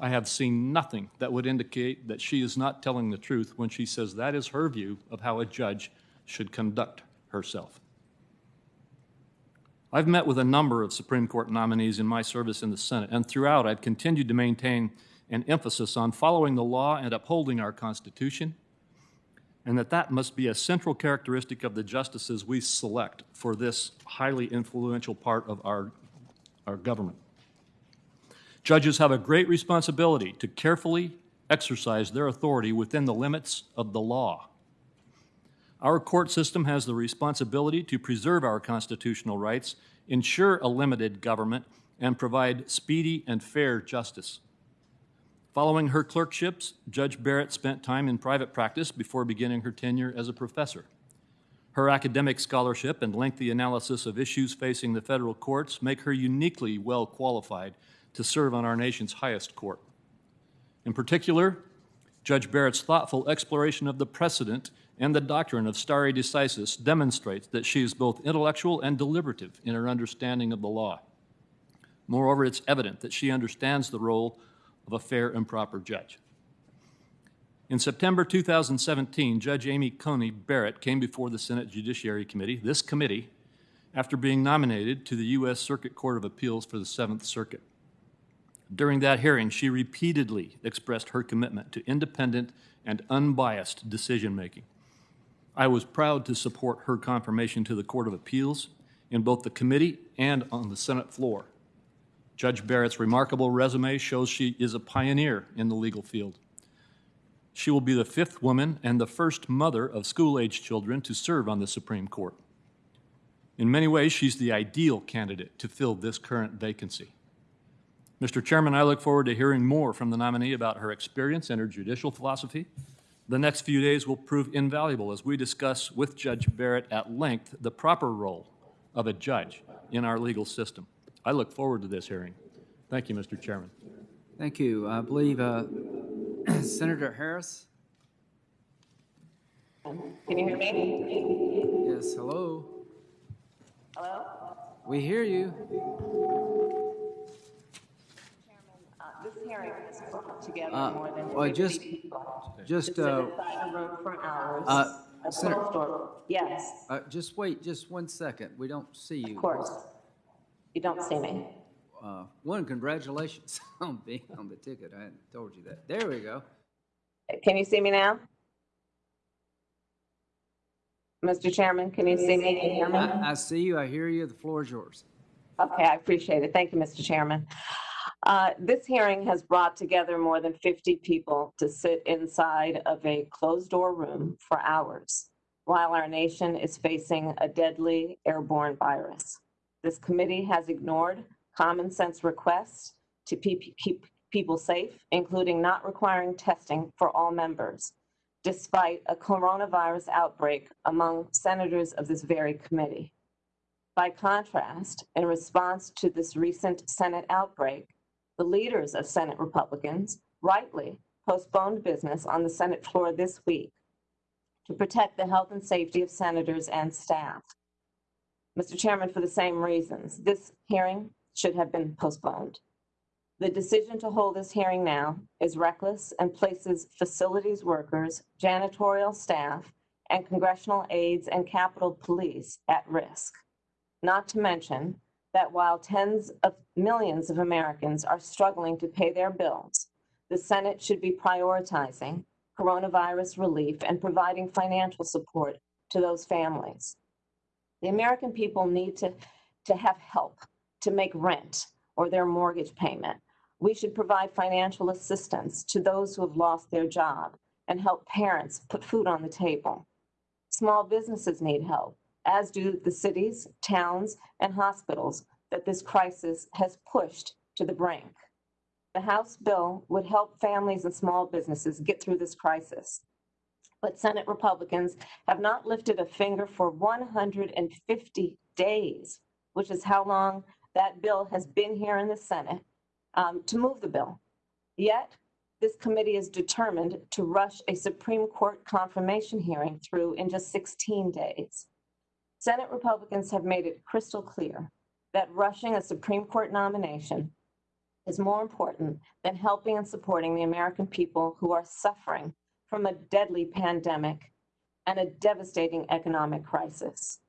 I have seen nothing that would indicate that she is not telling the truth when she says that is her view of how a judge should conduct herself. I've met with a number of Supreme Court nominees in my service in the Senate, and throughout I've continued to maintain an emphasis on following the law and upholding our Constitution, and that that must be a central characteristic of the justices we select for this highly influential part of our, our government. Judges have a great responsibility to carefully exercise their authority within the limits of the law. Our court system has the responsibility to preserve our constitutional rights, ensure a limited government, and provide speedy and fair justice. Following her clerkships, Judge Barrett spent time in private practice before beginning her tenure as a professor. Her academic scholarship and lengthy analysis of issues facing the federal courts make her uniquely well qualified to serve on our nation's highest court. In particular, Judge Barrett's thoughtful exploration of the precedent and the doctrine of stare decisis demonstrates that she is both intellectual and deliberative in her understanding of the law. Moreover, it's evident that she understands the role of a fair and proper judge. In September 2017, Judge Amy Coney Barrett came before the Senate Judiciary Committee, this committee, after being nominated to the U.S. Circuit Court of Appeals for the Seventh Circuit. During that hearing, she repeatedly expressed her commitment to independent and unbiased decision making. I was proud to support her confirmation to the Court of Appeals in both the committee and on the Senate floor. Judge Barrett's remarkable resume shows she is a pioneer in the legal field. She will be the fifth woman and the first mother of school age children to serve on the Supreme Court. In many ways, she's the ideal candidate to fill this current vacancy. Mr. Chairman, I look forward to hearing more from the nominee about her experience and her judicial philosophy. The next few days will prove invaluable as we discuss with Judge Barrett at length the proper role of a judge in our legal system. I look forward to this hearing. Thank you, Mr. Chairman. Thank you. I believe uh, [CLEARS THROAT] Senator Harris? Can you hear me? Yes, hello? Hello? We hear you. Uh, just- Just, uh, inside a room for hours. uh, Senator- Yes, uh, just wait just one second. We don't see you. of course. You don't see me. Uh, One, congratulations [LAUGHS] on being on the ticket. I hadn't told you that. There we go. Can you see me now? Mr. Chairman, can you see me? Can you hear me? I I see you, I hear you. The floor is yours. Okay, I appreciate it. Thank you, Mr. Chairman. Uh, This hearing has brought together more than 50 people to sit inside of a closed-door room for hours while our nation is facing a deadly airborne virus. This committee has ignored common sense requests to keep people safe, including not requiring testing for all members, despite a coronavirus outbreak among senators of this very committee. By contrast, in response to this recent Senate outbreak, the leaders of Senate Republicans rightly postponed business on the Senate floor this week to protect the health and safety of senators and staff. Mr. Chairman, for the same reasons, this hearing should have been postponed. The decision to hold this hearing now is reckless and places facilities workers, janitorial staff, and congressional aides and Capitol Police at risk. Not to mention that while tens of millions of Americans are struggling to pay their bills, the Senate should be prioritizing coronavirus relief and providing financial support to those families. The American people need to, to have help to make rent or their mortgage payment. We should provide financial assistance to those who have lost their job and help parents put food on the table. Small businesses need help, as do the cities, towns, and hospitals that this crisis has pushed to the brink. The House bill would help families and small businesses get through this crisis. But Senate Republicans have not lifted a finger for 150 days, which is how long that bill has been here in the Senate, um, to move the bill. Yet, this committee is determined to rush a Supreme Court confirmation hearing through in just 16 days. Senate Republicans have made it crystal clear that rushing a Supreme Court nomination is more important than helping and supporting the American people who are suffering from a deadly pandemic and a devastating economic crisis.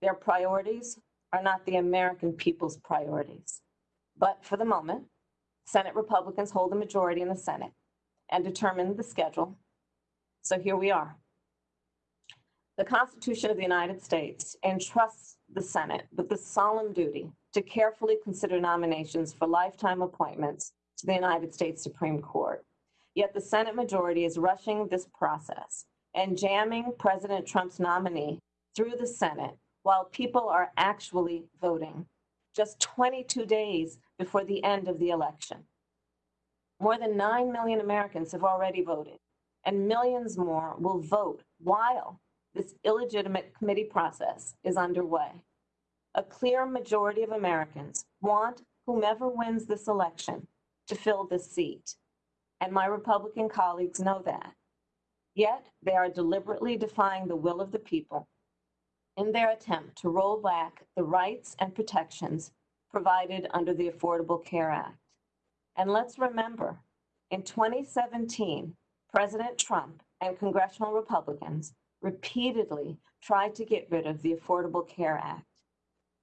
Their priorities are not the American people's priorities. But for the moment, Senate Republicans hold a majority in the Senate and determine the schedule. So here we are. The Constitution of the United States entrusts the Senate with the solemn duty to carefully consider nominations for lifetime appointments to the United States Supreme Court. Yet the Senate majority is rushing this process and jamming President Trump's nominee through the Senate while people are actually voting, just 22 days before the end of the election. More than 9 million Americans have already voted, and millions more will vote while this illegitimate committee process is underway. A clear majority of Americans want whomever wins this election to fill this seat, and my Republican colleagues know that. Yet they are deliberately defying the will of the people in their attempt to roll back the rights and protections provided under the Affordable Care Act. And let's remember, in 2017, President Trump and congressional Republicans repeatedly tried to get rid of the Affordable Care Act.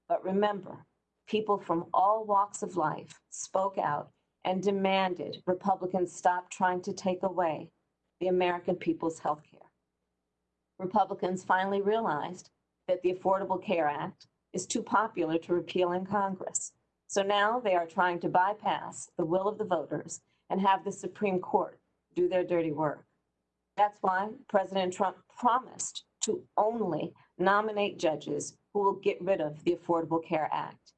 But remember, people from all walks of life spoke out and demanded Republicans stop trying to take away the American people's health care. Republicans finally realized that the Affordable Care Act is too popular to repeal in Congress. So now they are trying to bypass the will of the voters and have the Supreme Court do their dirty work. That's why President Trump promised to only nominate judges who will get rid of the Affordable Care Act.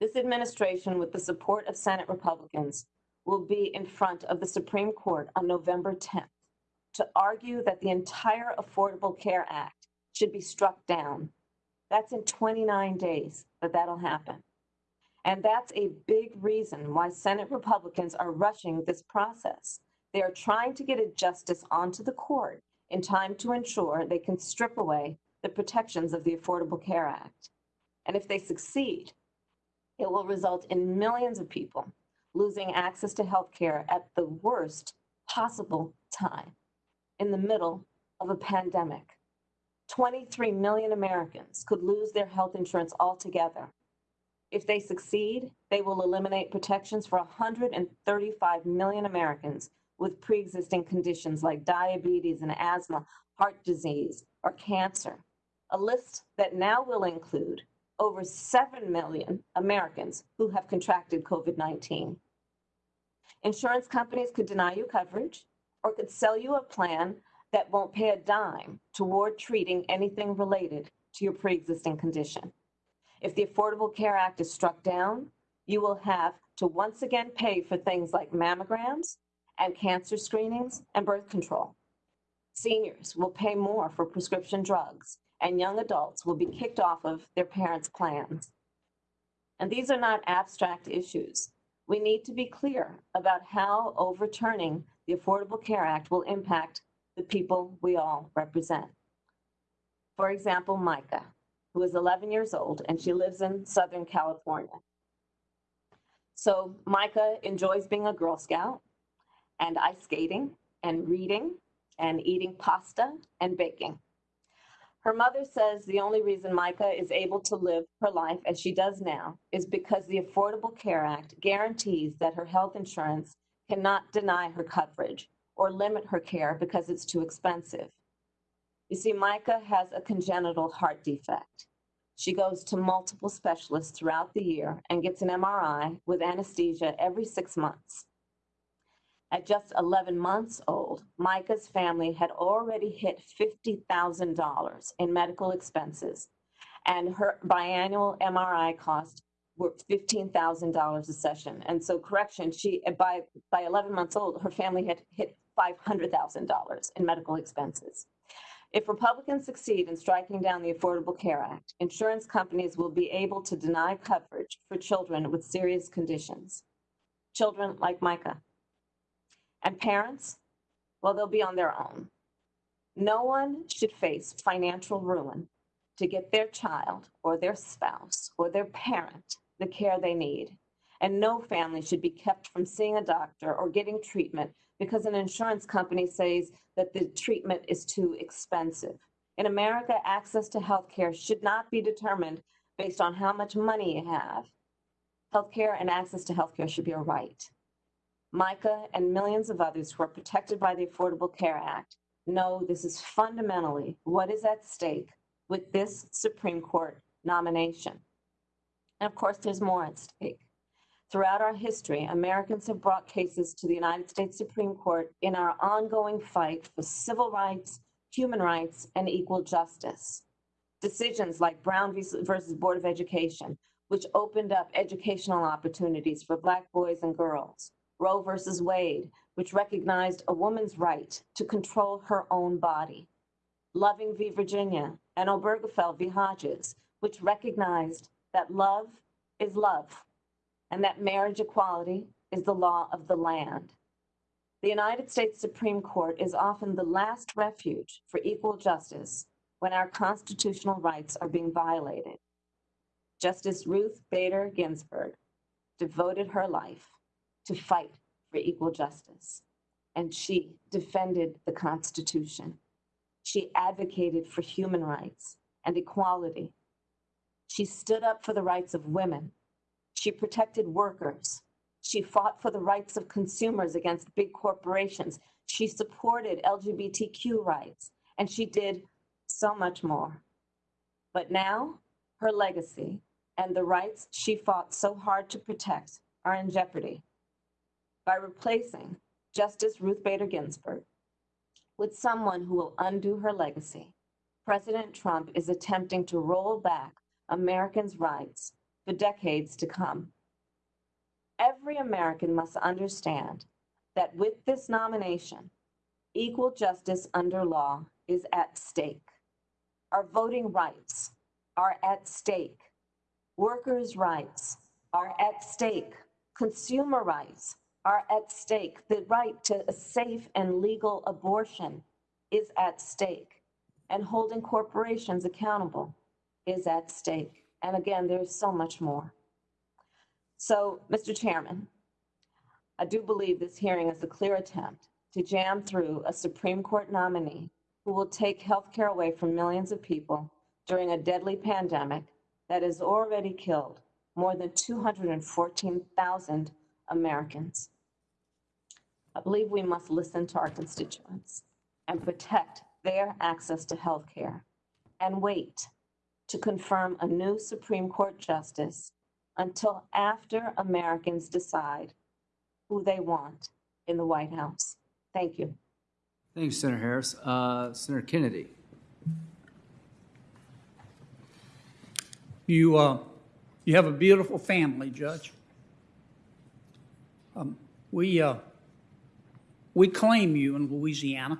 This administration, with the support of Senate Republicans, will be in front of the Supreme Court on November 10th to argue that the entire Affordable Care Act should be struck down. That's in 29 days that that'll happen. And that's a big reason why Senate Republicans are rushing this process. They are trying to get a justice onto the court in time to ensure they can strip away the protections of the Affordable Care Act. And if they succeed, it will result in millions of people losing access to health care at the worst possible time in the middle of a pandemic. 23 million Americans could lose their health insurance altogether. If they succeed, they will eliminate protections for 135 million Americans with pre existing conditions like diabetes and asthma, heart disease, or cancer. A list that now will include over 7 million Americans who have contracted COVID 19. Insurance companies could deny you coverage or could sell you a plan that won't pay a dime toward treating anything related to your pre existing condition. If the Affordable Care Act is struck down, you will have to once again pay for things like mammograms and cancer screenings and birth control. Seniors will pay more for prescription drugs, and young adults will be kicked off of their parents' plans. And these are not abstract issues. We need to be clear about how overturning the Affordable Care Act will impact the people we all represent. For example, Micah, who is 11 years old and she lives in Southern California. So Micah enjoys being a Girl Scout and ice skating and reading and eating pasta and baking. Her mother says the only reason Micah is able to live her life as she does now is because the Affordable Care Act guarantees that her health insurance cannot deny her coverage or limit her care because it's too expensive. You see, Micah has a congenital heart defect. She goes to multiple specialists throughout the year and gets an MRI with anesthesia every six months. At just 11 months old, Micah's family had already hit $50,000 in medical expenses, and her biannual MRI cost were $15,000 a session. And so, correction, she by by 11 months old, her family had hit $500,000 in medical expenses. If Republicans succeed in striking down the Affordable Care Act, insurance companies will be able to deny coverage for children with serious conditions. Children like Micah. And parents, well, they'll be on their own. No one should face financial ruin to get their child or their spouse or their parent the care they need. And no family should be kept from seeing a doctor or getting treatment because an insurance company says that the treatment is too expensive. In America, access to health care should not be determined based on how much money you have. Healthcare and access to healthcare should be a right. Micah and millions of others who are protected by the Affordable Care Act know this is fundamentally what is at stake with this Supreme Court nomination. And of course, there's more at stake. Throughout our history, Americans have brought cases to the United States Supreme Court in our ongoing fight for civil rights, human rights, and equal justice. Decisions like Brown versus Board of Education, which opened up educational opportunities for Black boys and girls. Roe versus Wade, which recognized a woman's right to control her own body. Loving v. Virginia, and Obergefell v. Hodges, which recognized that love is love and that marriage equality is the law of the land. The United States Supreme Court is often the last refuge for equal justice when our constitutional rights are being violated. Justice Ruth Bader Ginsburg devoted her life to fight for equal justice, and she defended the Constitution. She advocated for human rights and equality. She stood up for the rights of women she protected workers. She fought for the rights of consumers against big corporations. She supported LGBTQ rights, and she did so much more. But now, her legacy and the rights she fought so hard to protect are in jeopardy. By replacing Justice Ruth Bader Ginsburg with someone who will undo her legacy, President Trump is attempting to roll back Americans' rights for decades to come. Every American must understand that with this nomination, equal justice under law is at stake. Our voting rights are at stake. Workers' rights are at stake. Consumer rights are at stake. The right to a safe and legal abortion is at stake. And holding corporations accountable is at stake. And again, there's so much more. So, Mr. Chairman, I do believe this hearing is a clear attempt to jam through a Supreme Court nominee who will take health care away from millions of people during a deadly pandemic that has already killed more than 214,000 Americans. I believe we must listen to our constituents and protect their access to health care and wait to confirm a new Supreme Court justice until after Americans decide who they want in the White House. Thank you. Thank you, Senator Harris. Uh, Senator Kennedy. You, uh, you have a beautiful family, Judge. Um, we, uh, we claim you in Louisiana.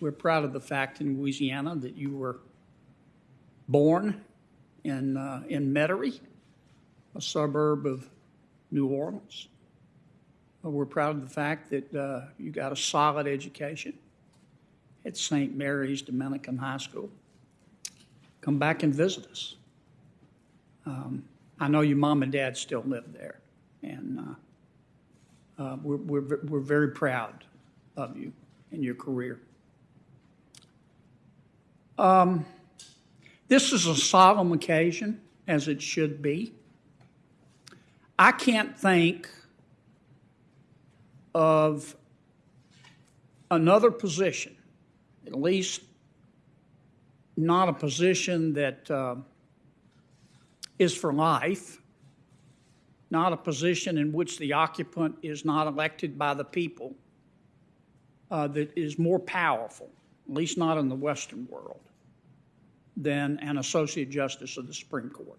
We're proud of the fact in Louisiana that you were born in, uh, in Metairie, a suburb of New Orleans. Uh, we're proud of the fact that uh, you got a solid education at St. Mary's Dominican High School. Come back and visit us. Um, I know your mom and dad still live there, and uh, uh, we're, we're, we're very proud of you and your career. Um, this is a solemn occasion, as it should be. I can't think of another position, at least not a position that uh, is for life, not a position in which the occupant is not elected by the people, uh, that is more powerful, at least not in the Western world, than an Associate Justice of the Supreme Court.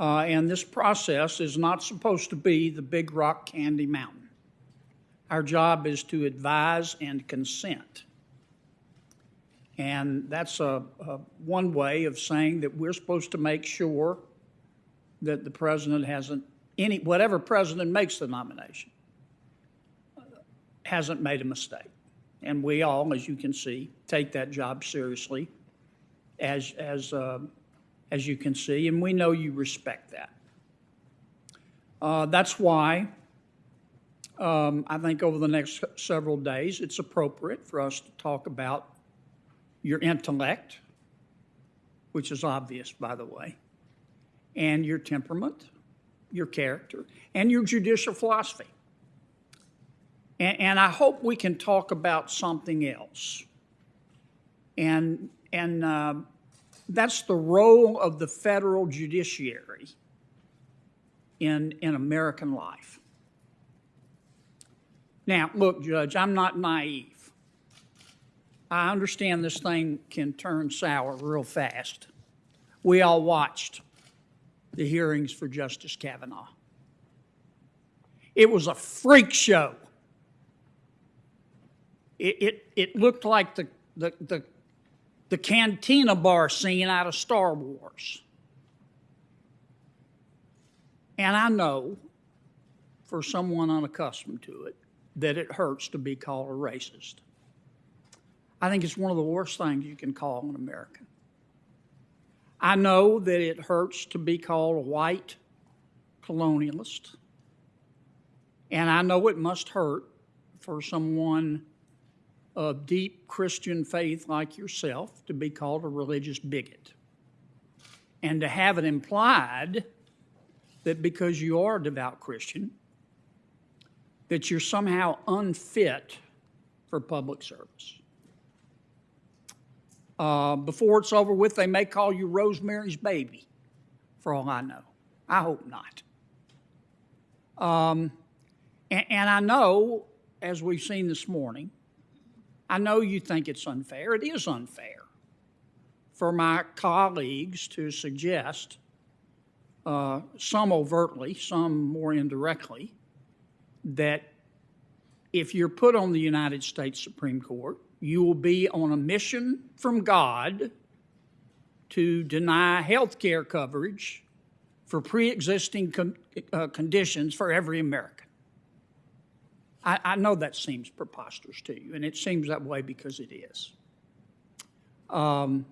Uh, and this process is not supposed to be the big rock candy mountain. Our job is to advise and consent. And that's a, a one way of saying that we're supposed to make sure that the president hasn't any whatever president makes the nomination hasn't made a mistake. And we all, as you can see, take that job seriously, as as uh, as you can see, and we know you respect that. Uh, that's why um, I think over the next several days, it's appropriate for us to talk about your intellect, which is obvious, by the way, and your temperament, your character, and your judicial philosophy. And, and I hope we can talk about something else. And, and uh, that's the role of the federal judiciary in, in American life. Now, look, Judge, I'm not naive. I understand this thing can turn sour real fast. We all watched the hearings for Justice Kavanaugh. It was a freak show. It, it, it looked like the, the, the, the cantina bar scene out of Star Wars. And I know, for someone unaccustomed to it, that it hurts to be called a racist. I think it's one of the worst things you can call an American. I know that it hurts to be called a white colonialist. And I know it must hurt for someone of deep Christian faith like yourself to be called a religious bigot. And to have it implied that because you are a devout Christian, that you're somehow unfit for public service. Uh, before it's over with, they may call you Rosemary's baby, for all I know. I hope not. Um, and, and I know, as we've seen this morning, I know you think it's unfair. It is unfair for my colleagues to suggest, uh, some overtly, some more indirectly, that if you're put on the United States Supreme Court, you will be on a mission from God to deny health care coverage for pre existing uh, conditions for every American. I, I, know that seems preposterous to you, and it seems that way because it is. Um,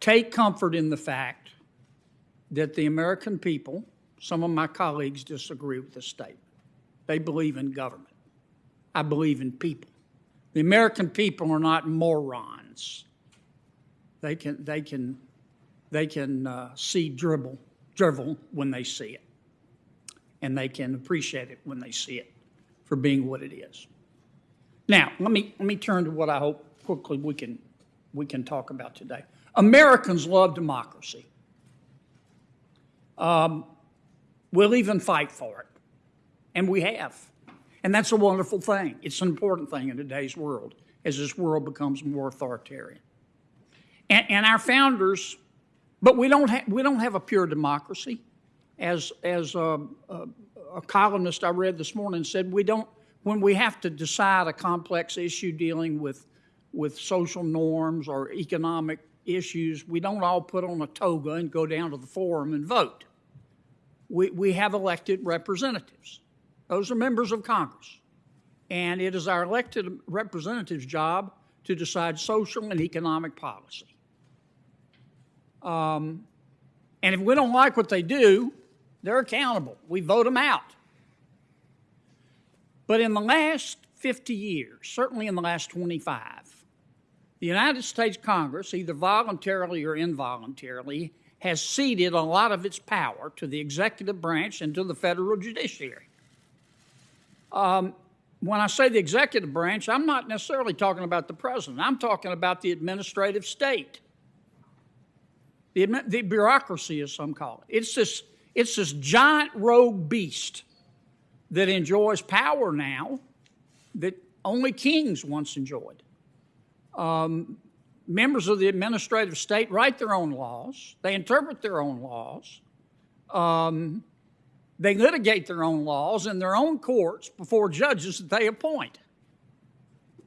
take comfort in the fact that the American people, some of my colleagues disagree with this statement. They believe in government. I believe in people. The American people are not morons. They can, they can, they can uh, see dribble, drivel when they see it, and they can appreciate it when they see it for being what it is. Now, let me let me turn to what I hope quickly we can we can talk about today. Americans love democracy. Um, we'll even fight for it, and we have. And that's a wonderful thing. It's an important thing in today's world as this world becomes more authoritarian. And, and our founders, but we don't, ha- we don't have a pure democracy. As, as a, a, a columnist I read this morning said, we don't, when we have to decide a complex issue dealing with, with social norms or economic issues, we don't all put on a toga and go down to the forum and vote. We, we have elected representatives. Those are members of Congress. And it is our elected representatives' job to decide social and economic policy. Um, and if we don't like what they do, they're accountable. We vote them out. But in the last 50 years, certainly in the last 25, the United States Congress, either voluntarily or involuntarily, has ceded a lot of its power to the executive branch and to the federal judiciary. Um, when I say the executive branch, I'm not necessarily talking about the president. I'm talking about the administrative state. The, the bureaucracy, as some call it. It's this, it's this giant rogue beast that enjoys power now that only kings once enjoyed. Um, members of the administrative state write their own laws, they interpret their own laws, um, they litigate their own laws in their own courts before judges that they appoint.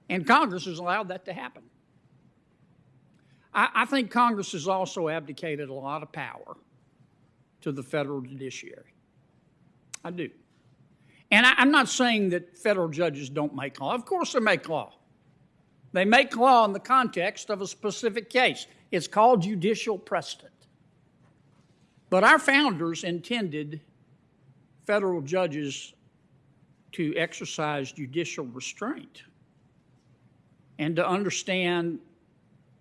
And Congress has allowed that to happen. I, I think Congress has also abdicated a lot of power to the federal judiciary. I do. And I, I'm not saying that federal judges don't make law. Of course, they make law. They make law in the context of a specific case. It's called judicial precedent. But our founders intended federal judges to exercise judicial restraint and to understand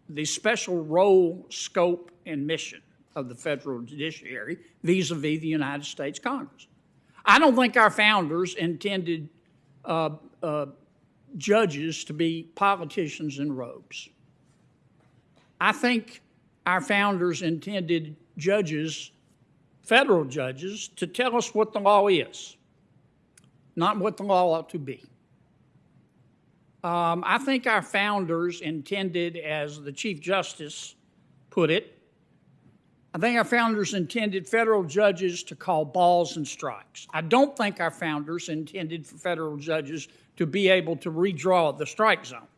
the special role, scope, and mission of the federal judiciary vis a vis the United States Congress. I don't think our founders intended uh, uh, judges to be politicians in robes. I think our founders intended judges, federal judges, to tell us what the law is, not what the law ought to be. Um, I think our founders intended, as the Chief Justice put it, I think our founders intended federal judges to call balls and strikes. I don't think our founders intended for federal judges to be able to redraw the strike zone.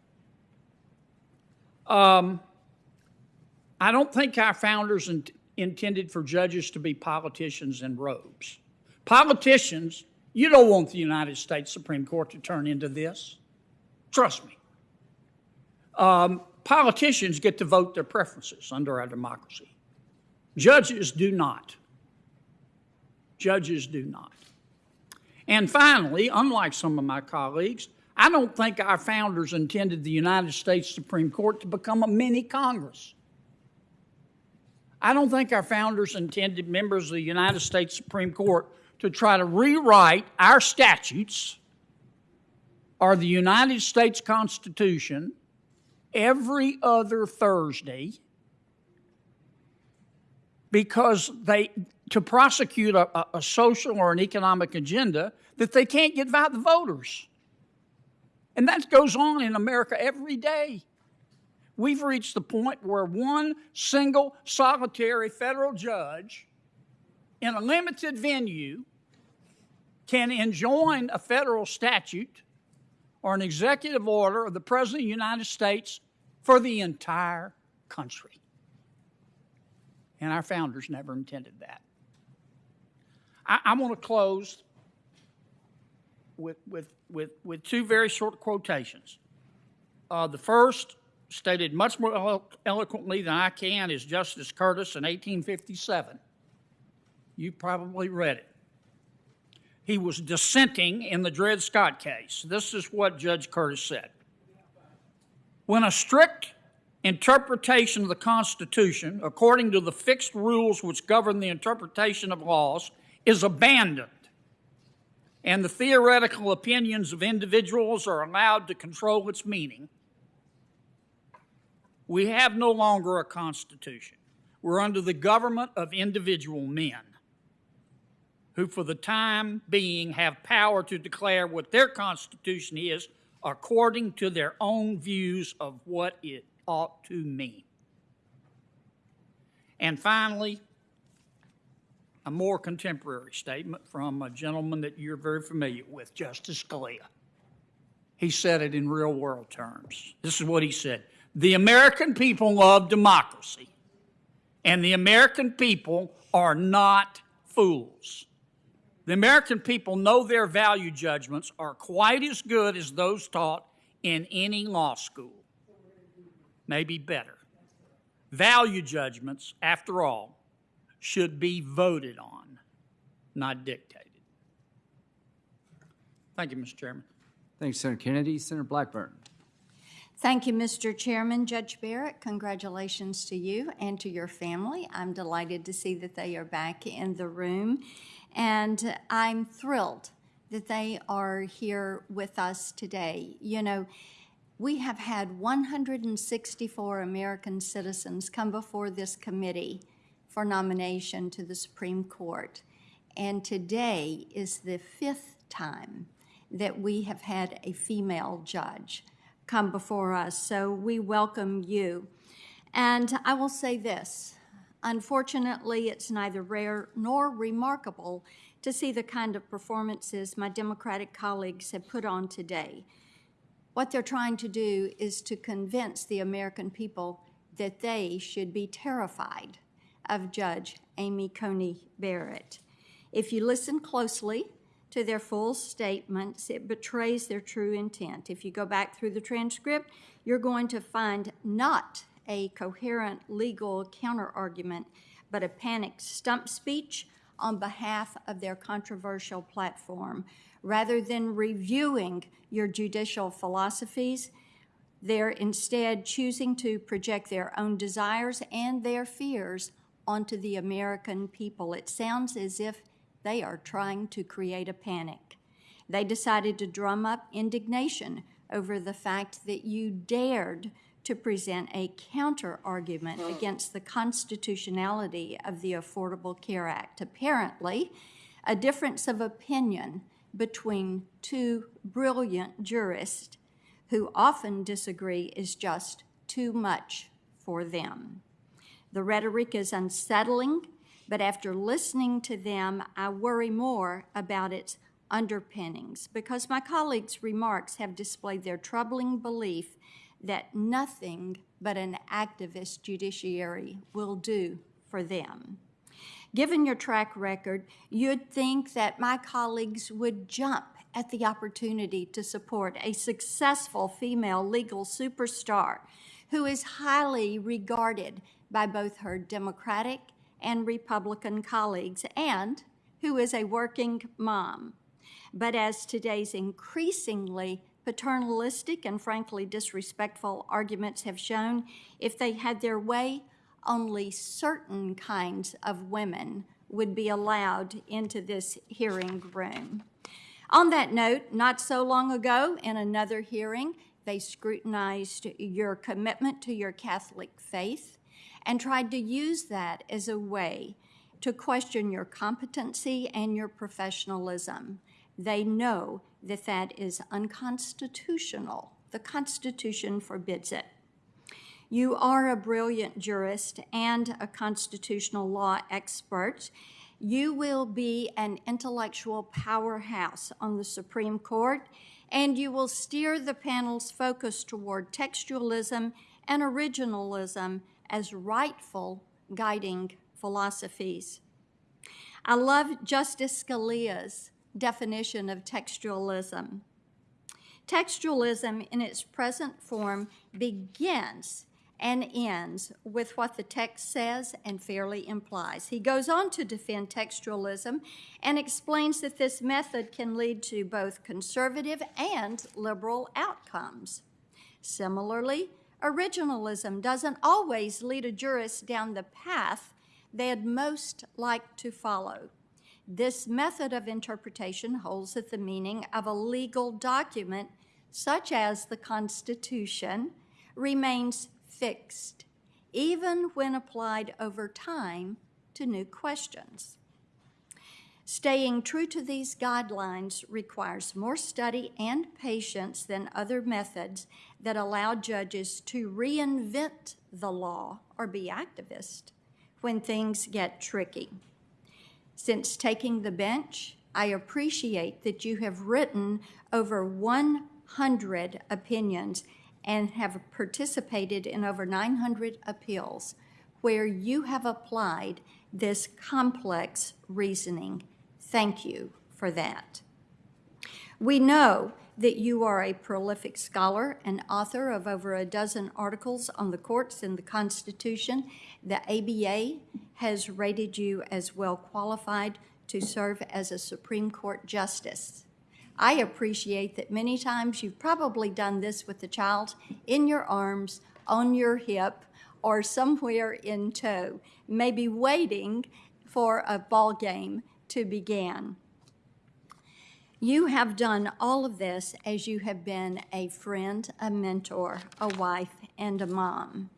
Um, I don't think our founders in- intended for judges to be politicians in robes. Politicians, you don't want the United States Supreme Court to turn into this. Trust me. Um, politicians get to vote their preferences under our democracy. Judges do not. Judges do not. And finally, unlike some of my colleagues, I don't think our founders intended the United States Supreme Court to become a mini Congress. I don't think our founders intended members of the United States Supreme Court to try to rewrite our statutes or the United States Constitution every other Thursday because they to prosecute a, a, social or an economic agenda that they can't get by the voters. And that goes on in America every day. We've reached the point where one single solitary federal judge in a limited venue can enjoin a federal statute or an executive order of the President of the United States for the entire country. And our founders never intended that. I, I want to close with, with, with, with two very short quotations. Uh, the first, stated much more elo- eloquently than I can, is Justice Curtis in 1857. You probably read it. He was dissenting in the Dred Scott case. This is what Judge Curtis said. When a strict interpretation of the Constitution, according to the fixed rules which govern the interpretation of laws, is abandoned, and the theoretical opinions of individuals are allowed to control its meaning, we have no longer a Constitution. We're under the government of individual men who, for the time being, have power to declare what their Constitution is according to their own views of what it ought to mean. And finally, a more contemporary statement from a gentleman that you're very familiar with, Justice Scalia. He said it in real world terms. This is what he said The American people love democracy, and the American people are not fools. The American people know their value judgments are quite as good as those taught in any law school, maybe better. Value judgments, after all, should be voted on, not dictated. Thank you, Mr. Chairman. Thanks, Senator Kennedy. Senator Blackburn. Thank you, Mr. Chairman. Judge Barrett, congratulations to you and to your family. I'm delighted to see that they are back in the room. And I'm thrilled that they are here with us today. You know, we have had 164 American citizens come before this committee for nomination to the Supreme Court. And today is the fifth time that we have had a female judge come before us. So we welcome you. And I will say this unfortunately, it's neither rare nor remarkable to see the kind of performances my Democratic colleagues have put on today. What they're trying to do is to convince the American people that they should be terrified of Judge Amy Coney Barrett. If you listen closely to their full statements, it betrays their true intent. If you go back through the transcript, you're going to find not a coherent legal counterargument, but a panicked stump speech on behalf of their controversial platform. Rather than reviewing your judicial philosophies, they're instead choosing to project their own desires and their fears onto the American people. It sounds as if they are trying to create a panic. They decided to drum up indignation over the fact that you dared to present a counter argument hmm. against the constitutionality of the Affordable Care Act. Apparently, a difference of opinion between two brilliant jurists who often disagree is just too much for them. The rhetoric is unsettling, but after listening to them, I worry more about its underpinnings because my colleagues' remarks have displayed their troubling belief that nothing but an activist judiciary will do for them. Given your track record, you'd think that my colleagues would jump at the opportunity to support a successful female legal superstar who is highly regarded by both her Democratic and Republican colleagues and who is a working mom. But as today's increasingly paternalistic and frankly disrespectful arguments have shown, if they had their way, only certain kinds of women would be allowed into this hearing room. On that note, not so long ago, in another hearing, they scrutinized your commitment to your Catholic faith and tried to use that as a way to question your competency and your professionalism. They know that that is unconstitutional. The Constitution forbids it. You are a brilliant jurist and a constitutional law expert. You will be an intellectual powerhouse on the Supreme Court, and you will steer the panel's focus toward textualism and originalism as rightful guiding philosophies. I love Justice Scalia's definition of textualism. Textualism, in its present form, begins and ends with what the text says and fairly implies. He goes on to defend textualism and explains that this method can lead to both conservative and liberal outcomes. Similarly, originalism doesn't always lead a jurist down the path they'd most like to follow. This method of interpretation holds that the meaning of a legal document, such as the Constitution, remains fixed, even when applied over time to new questions. Staying true to these guidelines requires more study and patience than other methods that allow judges to reinvent the law or be activists when things get tricky. Since taking the bench, I appreciate that you have written over 100 opinions and have participated in over 900 appeals where you have applied this complex reasoning. Thank you for that. We know that you are a prolific scholar and author of over a dozen articles on the courts and the Constitution. The ABA has rated you as well qualified to serve as a Supreme Court justice. I appreciate that many times you've probably done this with the child in your arms, on your hip, or somewhere in tow, maybe waiting for a ball game to begin. You have done all of this as you have been a friend, a mentor, a wife, and a mom.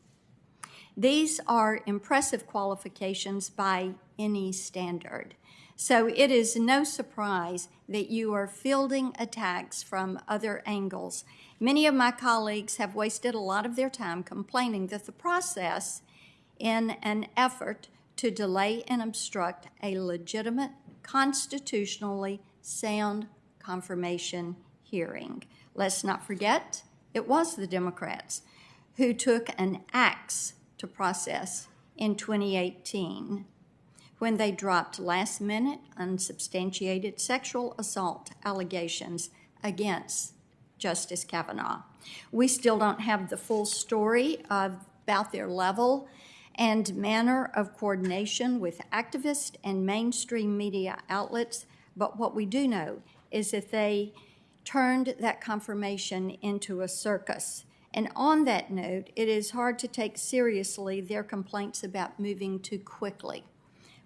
These are impressive qualifications by any standard. So it is no surprise that you are fielding attacks from other angles. Many of my colleagues have wasted a lot of their time complaining that the process, in an effort to delay and obstruct a legitimate, constitutionally sound confirmation hearing. Let's not forget, it was the Democrats who took an axe to process in 2018 when they dropped last minute, unsubstantiated sexual assault allegations against Justice Kavanaugh. We still don't have the full story of, about their level and manner of coordination with activists and mainstream media outlets, but what we do know is that they turned that confirmation into a circus. And on that note, it is hard to take seriously their complaints about moving too quickly.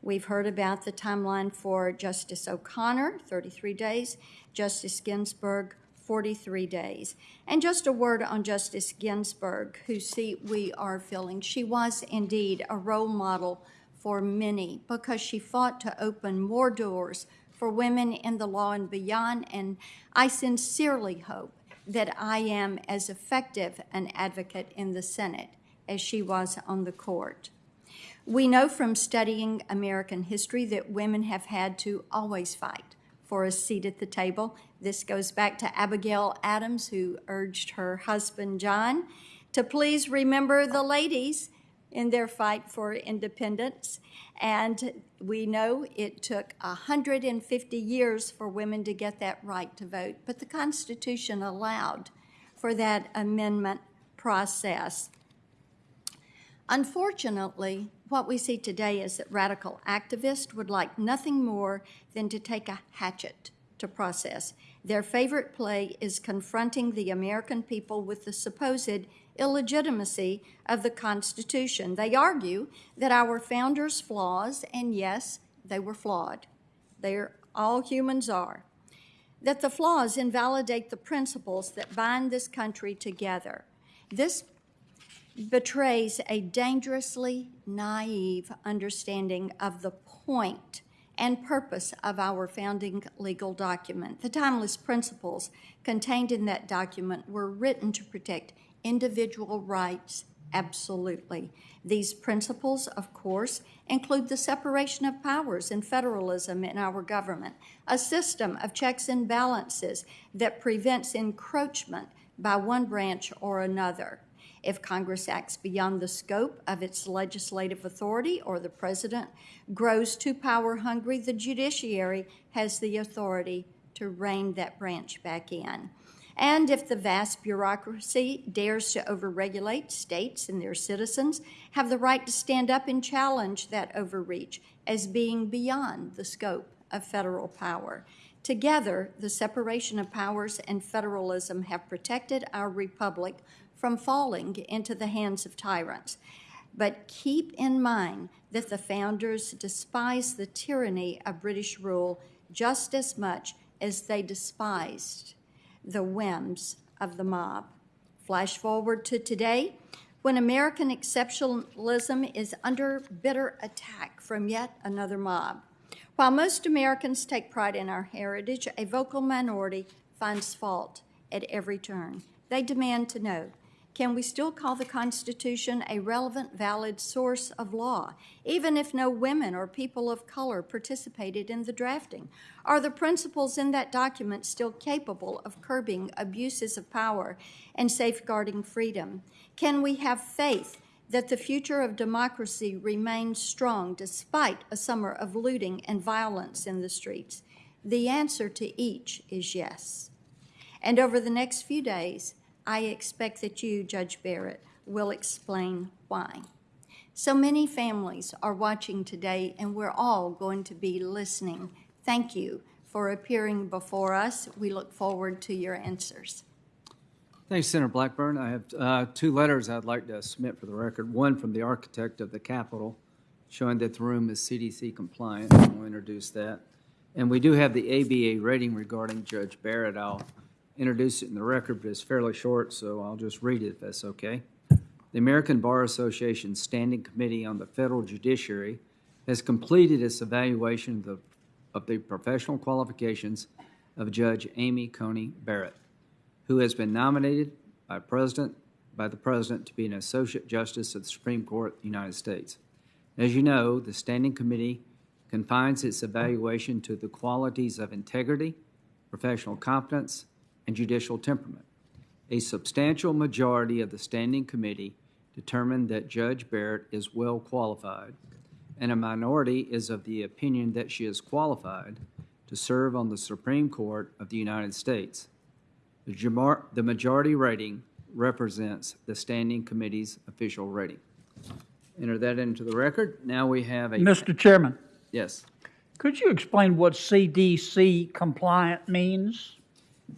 We've heard about the timeline for Justice O'Connor, 33 days, Justice Ginsburg, 43 days. And just a word on Justice Ginsburg, whose seat we are filling. She was indeed a role model for many because she fought to open more doors for women in the law and beyond. And I sincerely hope that I am as effective an advocate in the Senate as she was on the court. We know from studying American history that women have had to always fight for a seat at the table. This goes back to Abigail Adams, who urged her husband John to please remember the ladies in their fight for independence. And we know it took 150 years for women to get that right to vote, but the Constitution allowed for that amendment process. Unfortunately, what we see today is that radical activists would like nothing more than to take a hatchet to process. Their favorite play is confronting the American people with the supposed illegitimacy of the Constitution. They argue that our founders' flaws, and yes, they were flawed, they're all humans are, that the flaws invalidate the principles that bind this country together. This betrays a dangerously naive understanding of the point and purpose of our founding legal document. The timeless principles contained in that document were written to protect individual rights absolutely. These principles, of course, include the separation of powers and federalism in our government, a system of checks and balances that prevents encroachment by one branch or another. If Congress acts beyond the scope of its legislative authority or the president grows too power hungry, the judiciary has the authority to rein that branch back in. And if the vast bureaucracy dares to overregulate, states and their citizens have the right to stand up and challenge that overreach as being beyond the scope of federal power. Together, the separation of powers and federalism have protected our republic from falling into the hands of tyrants. But keep in mind that the founders despised the tyranny of British rule just as much as they despised the whims of the mob. Flash forward to today, when American exceptionalism is under bitter attack from yet another mob. While most Americans take pride in our heritage, a vocal minority finds fault at every turn. They demand to know can we still call the Constitution a relevant, valid source of law, even if no women or people of color participated in the drafting? Are the principles in that document still capable of curbing abuses of power and safeguarding freedom? Can we have faith that the future of democracy remains strong despite a summer of looting and violence in the streets? The answer to each is yes. And over the next few days, I expect that you, Judge Barrett, will explain why. So many families are watching today, and we're all going to be listening. Thank you for appearing before us. We look forward to your answers. Thanks, Senator Blackburn. I have uh, two letters I'd like to submit for the record. One from the architect of the Capitol, showing that the room is CDC compliant. We'll introduce that. And we do have the ABA rating regarding Judge Barrett. I'll introduce it in the record, but it's fairly short, so I'll just read it if that's okay. The American Bar Association Standing Committee on the Federal Judiciary has completed its evaluation of the, of the professional qualifications of Judge Amy Coney Barrett, who has been nominated by President, by the President to be an Associate Justice of the Supreme Court of the United States. As you know, the Standing Committee confines its evaluation to the qualities of integrity, professional competence, and judicial temperament. A substantial majority of the Standing Committee determined that Judge Barrett is well qualified, and a minority is of the opinion that she is qualified to serve on the Supreme Court of the United States. The jamar- the majority rating represents the Standing Committee's official rating. Enter that into the record. Now we have a, Mr. Chairman, yes, could you explain what CDC compliant means?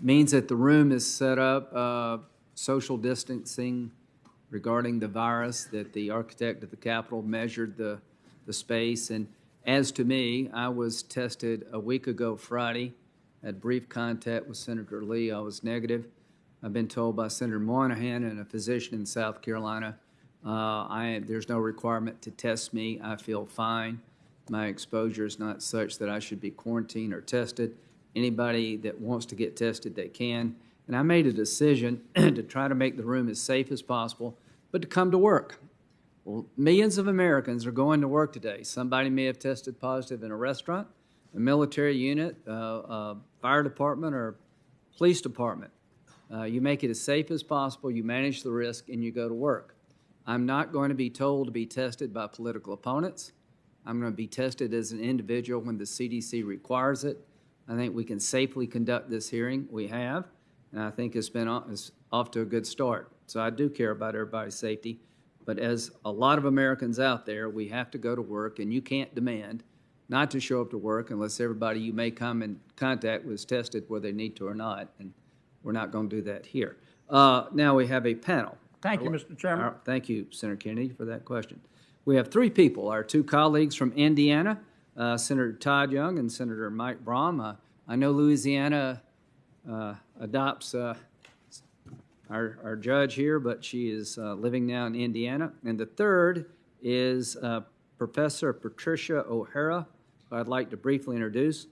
Means that the room is set up, uh, social distancing regarding the virus, that the architect of the Capitol measured the, the space. And as to me, I was tested a week ago Friday, had brief contact with Senator Lee. I was negative. I've been told by Senator Moynihan and a physician in South Carolina, uh, I, there's no requirement to test me. I feel fine. My exposure is not such that I should be quarantined or tested. Anybody that wants to get tested, they can. And I made a decision [CLEARS THROAT] to try to make the room as safe as possible, but to come to work. Well, millions of Americans are going to work today. Somebody may have tested positive in a restaurant, a military unit, uh, a fire department, or police department. Uh, you make it as safe as possible, you manage the risk, and you go to work. I'm not going to be told to be tested by political opponents. I'm going to be tested as an individual when the CDC requires it. I think we can safely conduct this hearing. We have, and I think it's been off, it's off to a good start. So I do care about everybody's safety. But as a lot of Americans out there, we have to go to work, and you can't demand not to show up to work unless everybody you may come in contact with is tested whether they need to or not. And we're not going to do that here. Uh, now we have a panel. Thank you, Mr. Chairman. Our- Thank you, Senator Kennedy, for that question. We have three people, our two colleagues from Indiana, uh, Senator Todd Young and Senator Mike Braun. Uh, I know Louisiana uh, adopts uh, our, our judge here, but she is uh, living now in Indiana. And the third is Professor Patricia O'Hara, who I'd like to briefly introduce.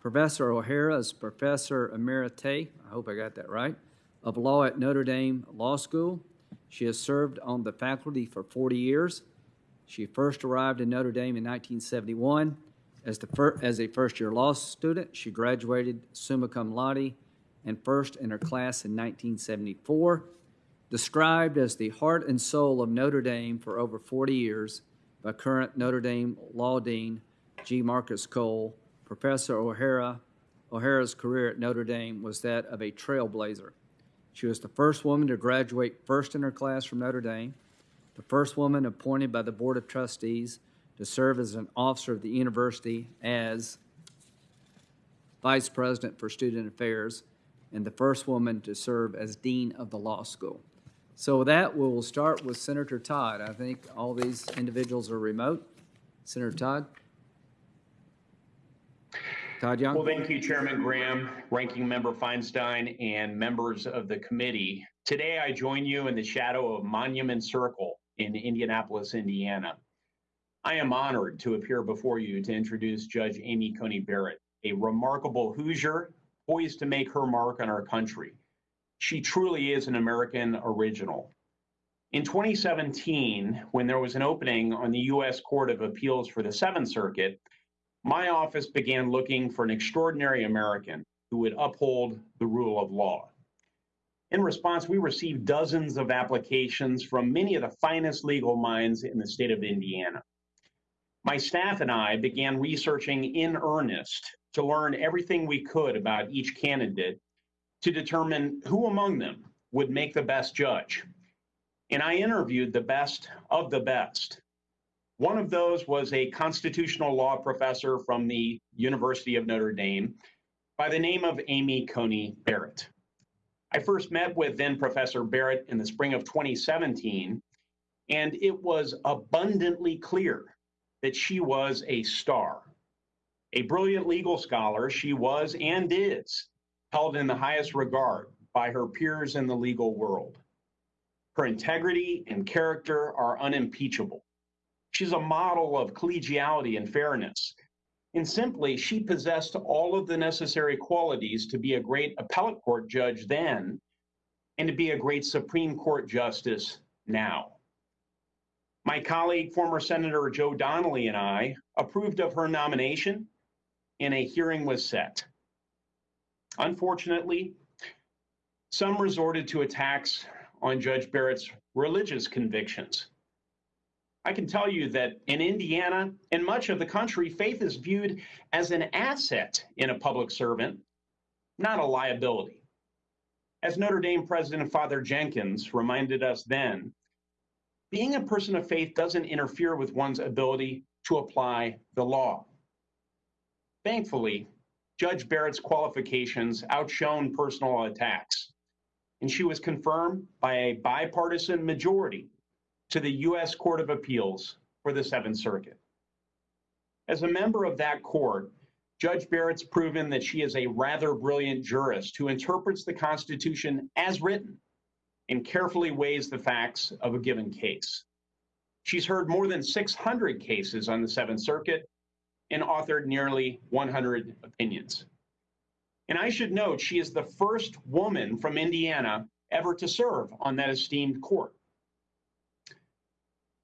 Professor O'Hara is Professor Emerite, I hope I got that right, of law at Notre Dame Law School. She has served on the faculty for 40 years. She first arrived in Notre Dame in 1971 as, the as a first year law student. She graduated summa cum laude and first in her class in 1974. Described as the heart and soul of Notre Dame for over 40 years by current Notre Dame Law Dean G. Marcus Cole, Professor O'Hara, O'Hara's career at Notre Dame was that of a trailblazer. She was the first woman to graduate first in her class from Notre Dame, the first woman appointed by the Board of Trustees to serve as an officer of the university as Vice President for Student Affairs, and the first woman to serve as Dean of the Law School. So with that, we'll start with Senator Todd. I think all these individuals are remote. Senator Todd? Todd Young? Well, thank you, Chairman Graham, Ranking Member Feinstein, and members of the committee. Today, I join you in the shadow of Monument Circle in Indianapolis, Indiana. I am honored to appear before you to introduce Judge Amy Coney Barrett, a remarkable Hoosier poised to make her mark on our country. She truly is an American original. In 2017, when there was an opening on the U.S. Court of Appeals for the Seventh Circuit, my office began looking for an extraordinary American who would uphold the rule of law. In response, we received dozens of applications from many of the finest legal minds in the state of Indiana. My staff and I began researching in earnest to learn everything we could about each candidate to determine who among them would make the best judge. And I interviewed the best of the best. One of those was a constitutional law professor from the University of Notre Dame by the name of Amy Coney Barrett. I first met with then Professor Barrett in the spring of 2017, and it was abundantly clear that she was a star, A brilliant legal scholar, she was and is held in the highest regard by her peers in the legal world. Her integrity and character are unimpeachable. She's a model of collegiality and fairness. And simply, she possessed all of the necessary qualities to be a great appellate court judge then and to be a great Supreme Court justice now. My colleague, former Senator Joe Donnelly, and I approved of her nomination, and a hearing was set. Unfortunately, some resorted to attacks on Judge Barrett's religious convictions. I can tell you that in Indiana and much of the country, faith is viewed as an asset in a public servant, not a liability. As Notre Dame President Father Jenkins reminded us then, being a person of faith doesn't interfere with one's ability to apply the law. Thankfully, Judge Barrett's qualifications outshone personal attacks, and she was confirmed by a bipartisan majority to the U.S. Court of Appeals for the Seventh Circuit. As a member of that court, Judge Barrett's proven that she is a rather brilliant jurist who interprets the Constitution as written and carefully weighs the facts of a given case. She's heard more than 600 cases on the Seventh Circuit and authored nearly 100 opinions. And I should note, she is the first woman from Indiana ever to serve on that esteemed court.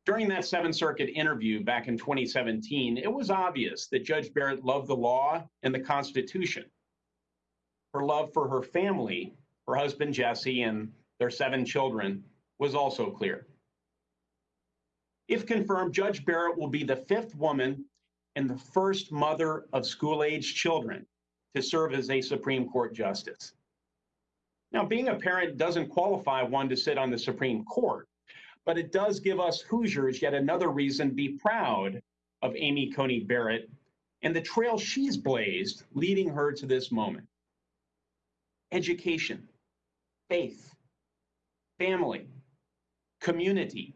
During that Seventh Circuit interview back in 2017, it was obvious that Judge Barrett loved the law and the Constitution. Her love for her family, her husband Jesse, and their seven children was also clear. If confirmed, Judge Barrett will be the fifth woman and the first mother of school age children to serve as a Supreme Court justice. Now, being a parent doesn't qualify one to sit on the Supreme Court, but it does give us Hoosiers yet another reason to be proud of Amy Coney Barrett and the trail she's blazed leading her to this moment. Education, faith, family, community,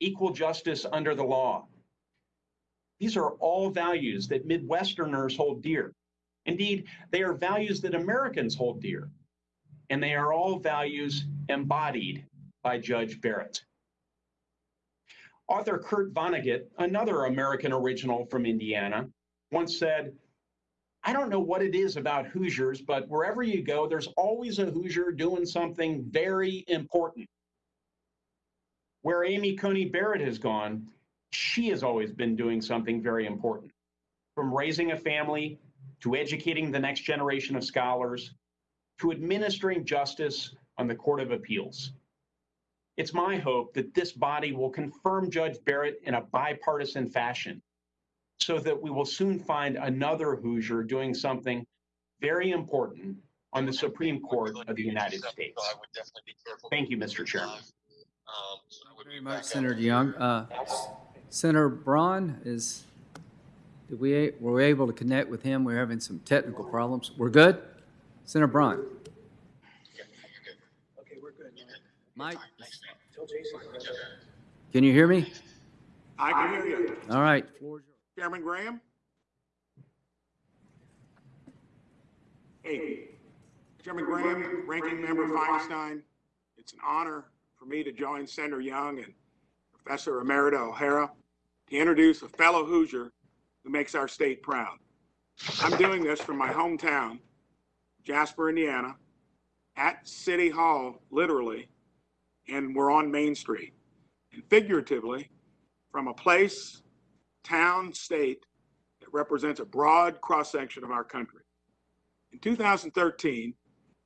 equal justice under the law. These are all values that Midwesterners hold dear. Indeed, they are values that Americans hold dear. And they are all values embodied by Judge Barrett. Author Kurt Vonnegut, another American original from Indiana, once said, I don't know what it is about Hoosiers, but wherever you go, there's always a Hoosier doing something very important. Where Amy Coney Barrett has gone, she has always been doing something very important. From raising a family to educating the next generation of scholars to administering justice on the Court of Appeals. It's my hope that this body will confirm Judge Barrett in a bipartisan fashion so that we will soon find another Hoosier doing something very important on the Supreme Court of the United States. Thank you, Mr. Chairman. Very much, Senator Young. Uh, Senator Braun is, did we, were we able to connect with him? We're having some technical problems. We're good? Senator Braun? Mike? Can you hear me? I can hear you. All right. floor is yours. Chairman Graham? Hey, Chairman Graham, Ranking Member Feinstein, it's an honor for me to join Senator Young and Professor Emerita O'Hara to introduce a fellow Hoosier who makes our state proud. I'm doing this from my hometown, Jasper, Indiana, at City Hall, literally, and we're on Main Street. And figuratively, from a place, town, state that represents a broad cross section of our country. In 2013,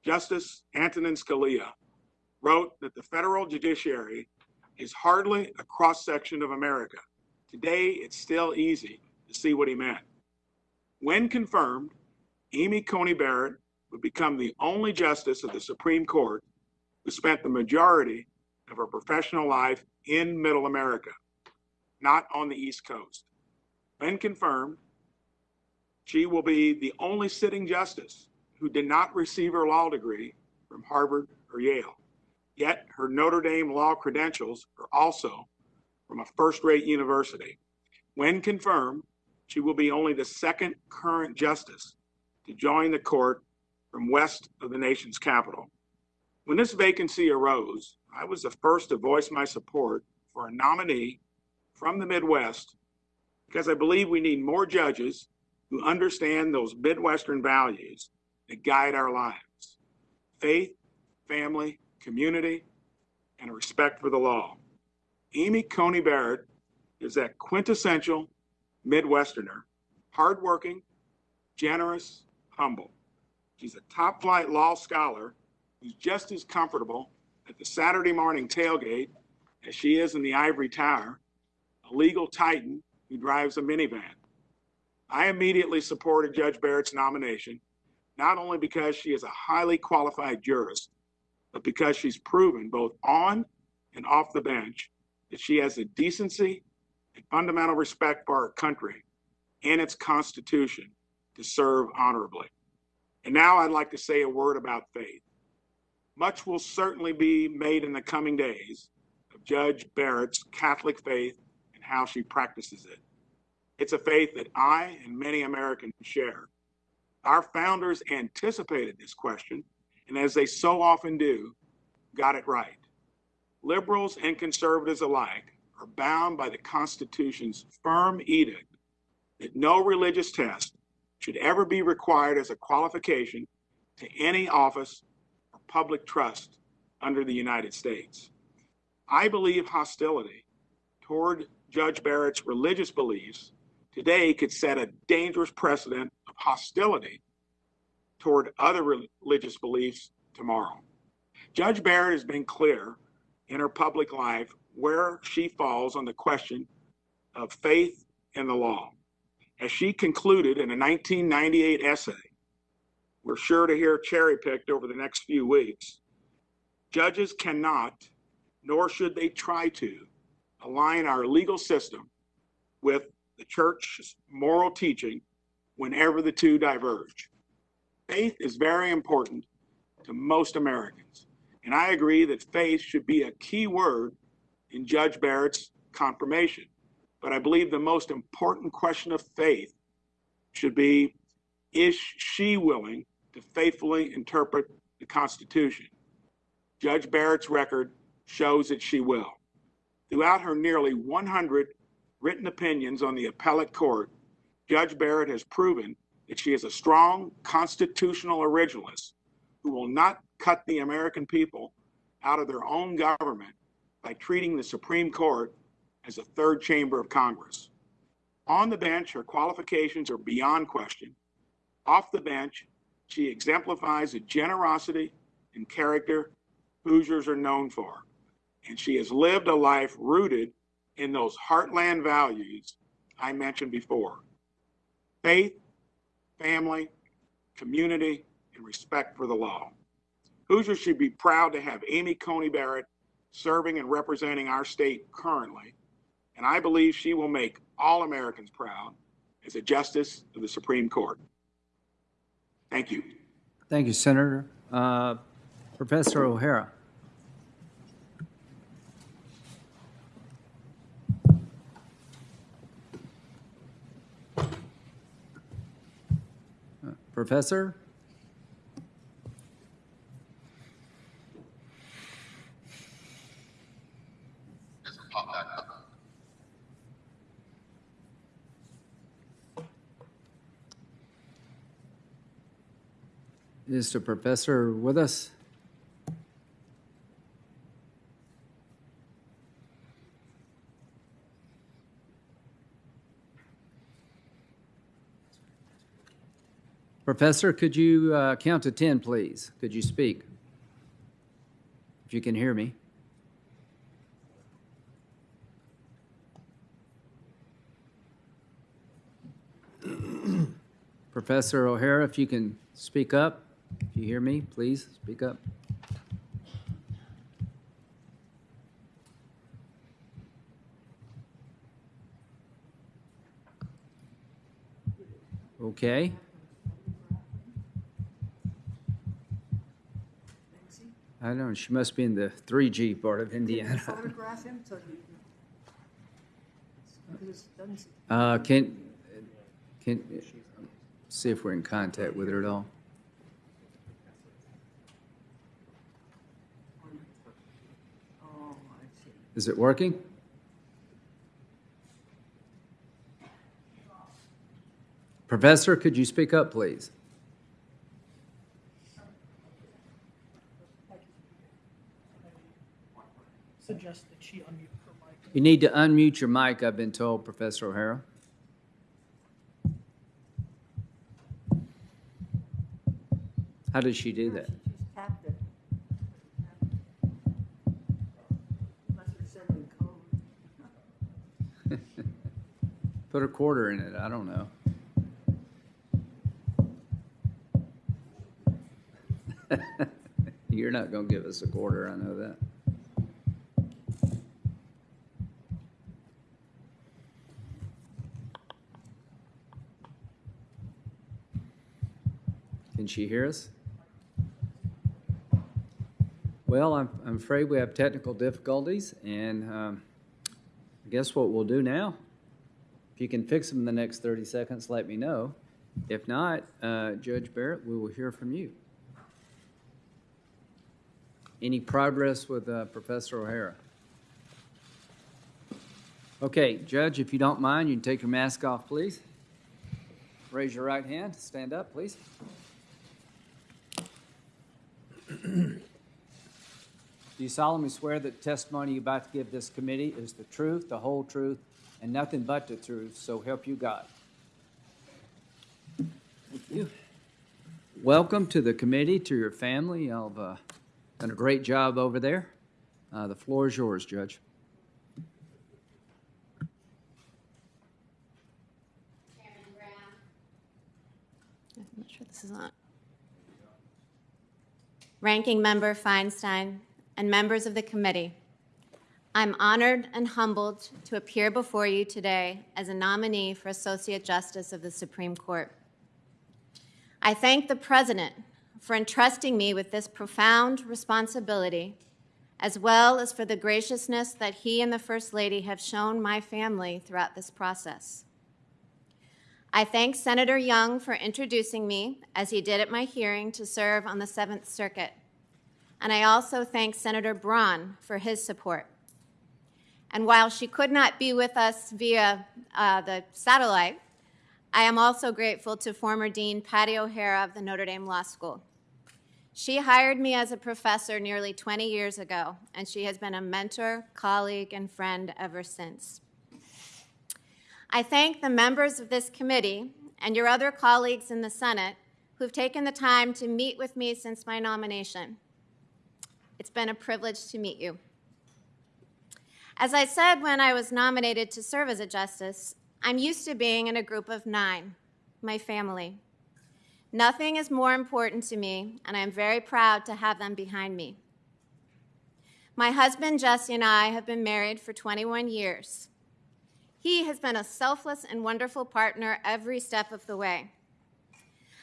Justice Antonin Scalia wrote that the federal judiciary is hardly a cross section of America. Today, it's still easy to see what he meant. When confirmed, Amy Coney Barrett would become the only justice of the Supreme Court who spent the majority of her professional life in Middle America, not on the East Coast. When confirmed, she will be the only sitting justice who did not receive her law degree from Harvard or Yale. Yet her Notre Dame law credentials are also from a first rate university. When confirmed, She will be only the second current justice to join the court from west of the nation's capital. When this vacancy arose, I was the first to voice my support for a nominee from the Midwest because I believe we need more judges who understand those Midwestern values that guide our lives faith, family, community, and respect for the law. Amy Coney Barrett is that quintessential Midwesterner, hardworking, generous, humble. She's a top flight law scholar who's just as comfortable at the Saturday morning tailgate as she is in the ivory tower, a legal titan who drives a minivan. I immediately supported Judge Barrett's nomination, not only because she is a highly qualified jurist, but because she's proven both on and off the bench that she has the decency and fundamental respect for our country and its Constitution to serve honorably. And now I'd like to say a word about faith. Much will certainly be made in the coming days of Judge Barrett's Catholic faith and how she practices it. It's a faith that I and many Americans share. Our founders anticipated this question, and as they so often do, got it right. Liberals and conservatives alike are bound by the Constitution's firm edict that no religious test should ever be required as a qualification to any office public trust under the United States. I believe hostility toward Judge Barrett's religious beliefs today could set a dangerous precedent of hostility toward other religious beliefs tomorrow. Judge Barrett has been clear in her public life where she falls on the question of faith and the law. As she concluded in a 1998 essay, we're sure to hear cherry picked over the next few weeks. Judges cannot, nor should they try to, align our legal system with the church's moral teaching whenever the two diverge. Faith is very important to most Americans, and I agree that faith should be a key word in Judge Barrett's confirmation. But I believe the most important question of faith should be is she willing to faithfully interpret the Constitution? Judge Barrett's record shows that she will. Throughout her nearly 100 written opinions on the appellate court, Judge Barrett has proven that she is a strong constitutional originalist who will not cut the American people out of their own government by treating the Supreme Court as a third chamber of Congress. On the bench, her qualifications are beyond question. Off the bench, she exemplifies the generosity and character Hoosiers are known for. And she has lived a life rooted in those heartland values I mentioned before faith, family, community, and respect for the law. Hoosiers should be proud to have Amy Coney Barrett serving and representing our state currently, and I believe she will make all Americans proud as a justice of the Supreme Court. Thank you. Thank you, Senator. Uh, Professor O'Hara. Uh, Professor? Is the professor with us? Professor, could you uh, count to 10, please? Could you speak? If you can hear me. [CLEARS THROAT] Professor O'Hara, if you can speak up, if you hear me, please speak up. Okay. I don't know, she must be in the 3G part of Indiana. photograph him so he, because it doesn't, Uh, Can, Can, see if we're in contact with her at all. Is it working? Professor, could you speak up, please? Suggest that she unmute her mic. You need to unmute your mic, I've been told, Professor O'Hara. How does she do that? Put a quarter in it, I don't know. [LAUGHS] You're not gonna give us a quarter, I know that. Can she hear us? Well, I'm, I'm afraid we have technical difficulties, and um, I guess what we'll do now, you can fix them in the next 30 seconds, let me know. If not, uh, Judge Barrett, we will hear from you. Any progress with uh, Professor O'Hara? Okay, Judge, if you don't mind, you can take your mask off, please. Raise your right hand. Stand up, please. [CLEARS THROAT] Do you solemnly swear that the testimony you're about to give this committee is the truth, the whole truth, and nothing but the truth, so help you God? Thank you. Welcome to the committee, to your family. Y'all have uh, done a great job over there. Uh, The floor is yours, Judge. Chairman Graham. I'm not sure this is on. Ranking Member Feinstein and members of the committee, I'm honored and humbled to appear before you today as a nominee for Associate Justice of the Supreme Court. I thank the President for entrusting me with this profound responsibility, as well as for the graciousness that he and the First Lady have shown my family throughout this process. I thank Senator Young for introducing me, as he did at my hearing, to serve on the Seventh Circuit. And I also thank Senator Braun for his support. And while she could not be with us via uh, the satellite, I am also grateful to former Dean Patty O'Hara of the Notre Dame Law School. She hired me as a professor nearly 20 years ago, and she has been a mentor, colleague, and friend ever since. I thank the members of this committee and your other colleagues in the Senate who've taken the time to meet with me since my nomination. It's been a privilege to meet you. As I said when I was nominated to serve as a justice, I'm used to being in a group of nine, my family. Nothing is more important to me, and I am very proud to have them behind me. My husband, Jesse, and I have been married for 21 years. He has been a selfless and wonderful partner every step of the way.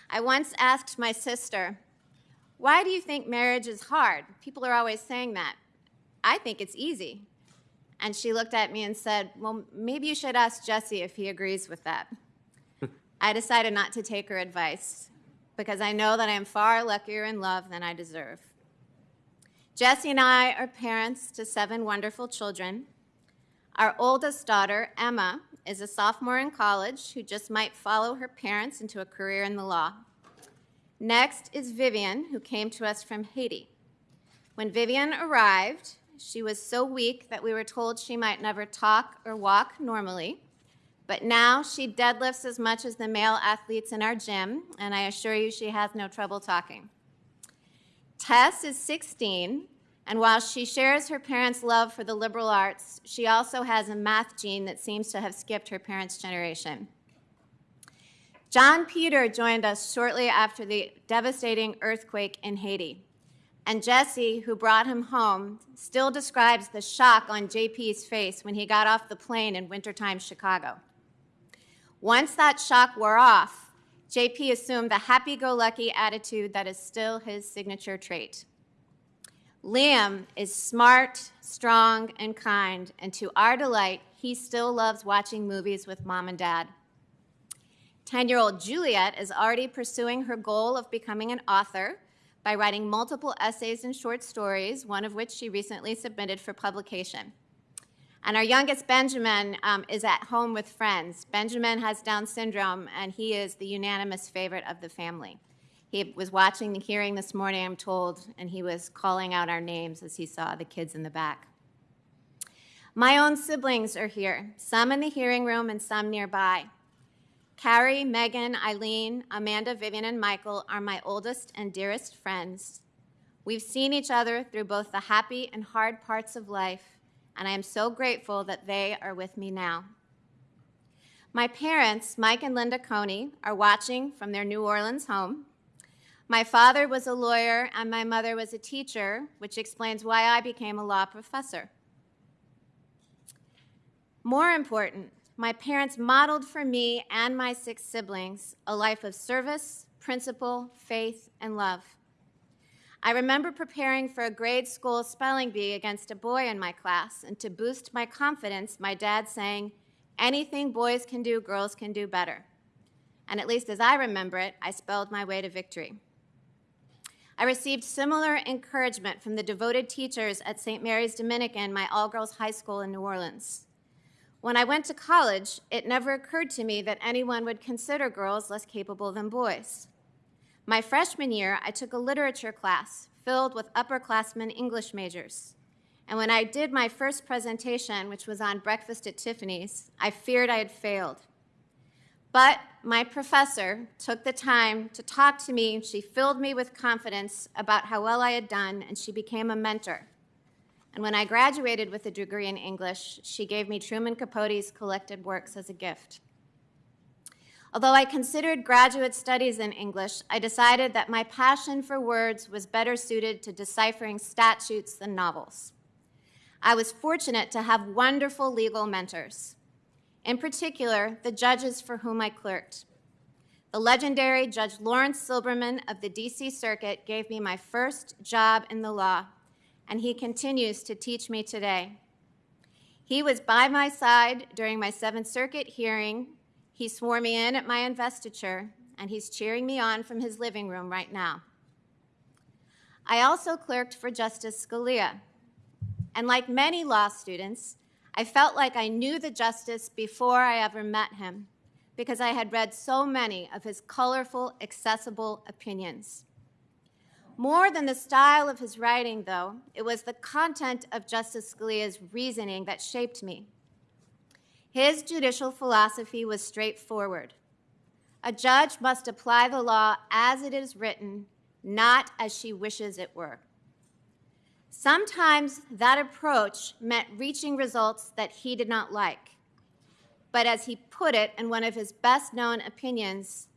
I once asked my sister, Why do you think marriage is hard? People are always saying that. I think it's easy. And she looked at me and said, Well, maybe you should ask Jesse if he agrees with that. [LAUGHS] I decided not to take her advice because I know that I am far luckier in love than I deserve. Jesse and I are parents to seven wonderful children. Our oldest daughter, Emma, is a sophomore in college who just might follow her parents into a career in the law. Next is Vivian, who came to us from Haiti. When Vivian arrived, she was so weak that we were told she might never talk or walk normally. But now she deadlifts as much as the male athletes in our gym, and I assure you she has no trouble talking. Tess is 16, and while she shares her parents' love for the liberal arts, she also has a math gene that seems to have skipped her parents' generation. John Peter joined us shortly after the devastating earthquake in Haiti. And Jesse, who brought him home, still describes the shock on JP's face when he got off the plane in wintertime Chicago. Once that shock wore off, JP assumed the happy go lucky attitude that is still his signature trait. Liam is smart, strong, and kind, and to our delight, he still loves watching movies with mom and dad. 10 year old Juliet is already pursuing her goal of becoming an author by writing multiple essays and short stories, one of which she recently submitted for publication. And our youngest, Benjamin, um, is at home with friends. Benjamin has Down syndrome, and he is the unanimous favorite of the family. He was watching the hearing this morning, I'm told, and he was calling out our names as he saw the kids in the back. My own siblings are here, some in the hearing room and some nearby. Carrie, Megan, Eileen, Amanda, Vivian, and Michael are my oldest and dearest friends. We've seen each other through both the happy and hard parts of life, and I am so grateful that they are with me now. My parents, Mike and Linda Coney, are watching from their New Orleans home. My father was a lawyer and my mother was a teacher, which explains why I became a law professor. More important, my parents modeled for me and my six siblings a life of service, principle, faith, and love. I remember preparing for a grade school spelling bee against a boy in my class, and to boost my confidence, my dad saying, Anything boys can do, girls can do better. And at least as I remember it, I spelled my way to victory. I received similar encouragement from the devoted teachers at St. Mary's Dominican, my all girls high school in New Orleans. When I went to college, it never occurred to me that anyone would consider girls less capable than boys. My freshman year, I took a literature class filled with upperclassmen English majors. And when I did my first presentation, which was on breakfast at Tiffany's, I feared I had failed. But my professor took the time to talk to me. She filled me with confidence about how well I had done, and she became a mentor. And when I graduated with a degree in English, she gave me Truman Capote's collected works as a gift. Although I considered graduate studies in English, I decided that my passion for words was better suited to deciphering statutes than novels. I was fortunate to have wonderful legal mentors, in particular, the judges for whom I clerked. The legendary Judge Lawrence Silberman of the DC Circuit gave me my first job in the law and he continues to teach me today. He was by my side during my Seventh Circuit hearing. He swore me in at my investiture, and he's cheering me on from his living room right now. I also clerked for Justice Scalia. And like many law students, I felt like I knew the justice before I ever met him because I had read so many of his colorful, accessible opinions. More than the style of his writing, though, it was the content of Justice Scalia's reasoning that shaped me. His judicial philosophy was straightforward. A judge must apply the law as it is written, not as she wishes it were. Sometimes that approach meant reaching results that he did not like. But as he put it in one of his best known opinions,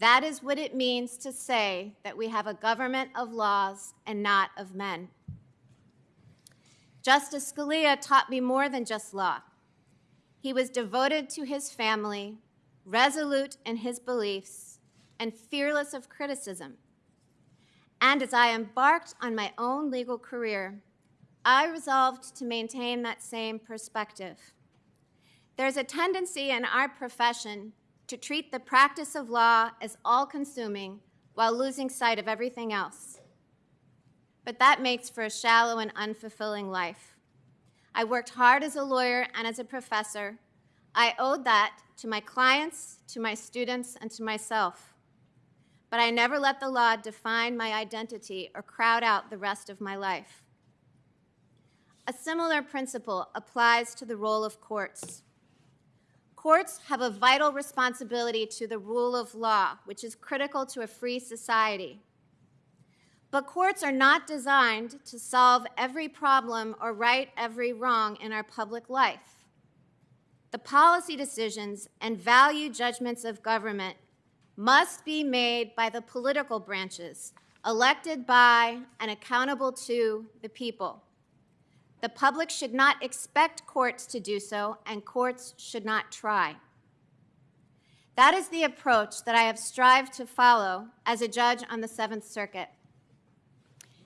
that is what it means to say that we have a government of laws and not of men. Justice Scalia taught me more than just law. He was devoted to his family, resolute in his beliefs, and fearless of criticism. And as I embarked on my own legal career, I resolved to maintain that same perspective. There's a tendency in our profession to treat the practice of law as all consuming while losing sight of everything else. But that makes for a shallow and unfulfilling life. I worked hard as a lawyer and as a professor. I owed that to my clients, to my students, and to myself. But I never let the law define my identity or crowd out the rest of my life. A similar principle applies to the role of courts. Courts have a vital responsibility to the rule of law, which is critical to a free society. But courts are not designed to solve every problem or right every wrong in our public life. The policy decisions and value judgments of government must be made by the political branches, elected by and accountable to the people. The public should not expect courts to do so, and courts should not try. That is the approach that I have strived to follow as a judge on the Seventh Circuit.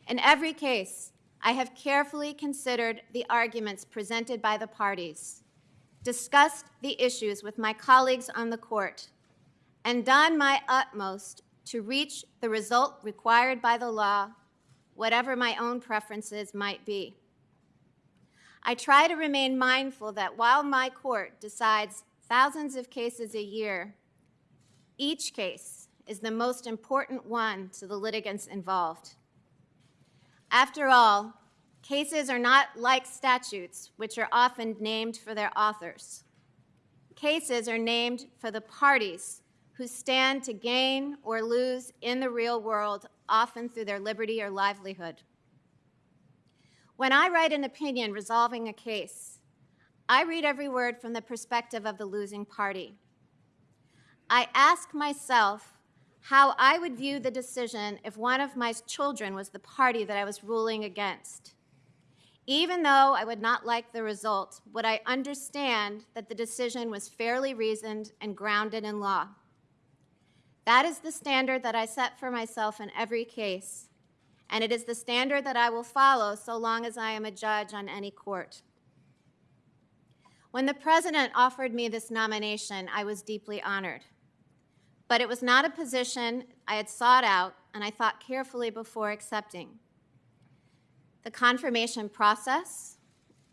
In every case, I have carefully considered the arguments presented by the parties, discussed the issues with my colleagues on the court, and done my utmost to reach the result required by the law, whatever my own preferences might be. I try to remain mindful that while my court decides thousands of cases a year, each case is the most important one to the litigants involved. After all, cases are not like statutes, which are often named for their authors. Cases are named for the parties who stand to gain or lose in the real world, often through their liberty or livelihood. When I write an opinion resolving a case, I read every word from the perspective of the losing party. I ask myself how I would view the decision if one of my children was the party that I was ruling against. Even though I would not like the result, would I understand that the decision was fairly reasoned and grounded in law? That is the standard that I set for myself in every case, and it is the standard that I will follow so long as I am a judge on any court. When the president offered me this nomination, I was deeply honored. But it was not a position I had sought out and I thought carefully before accepting. The confirmation process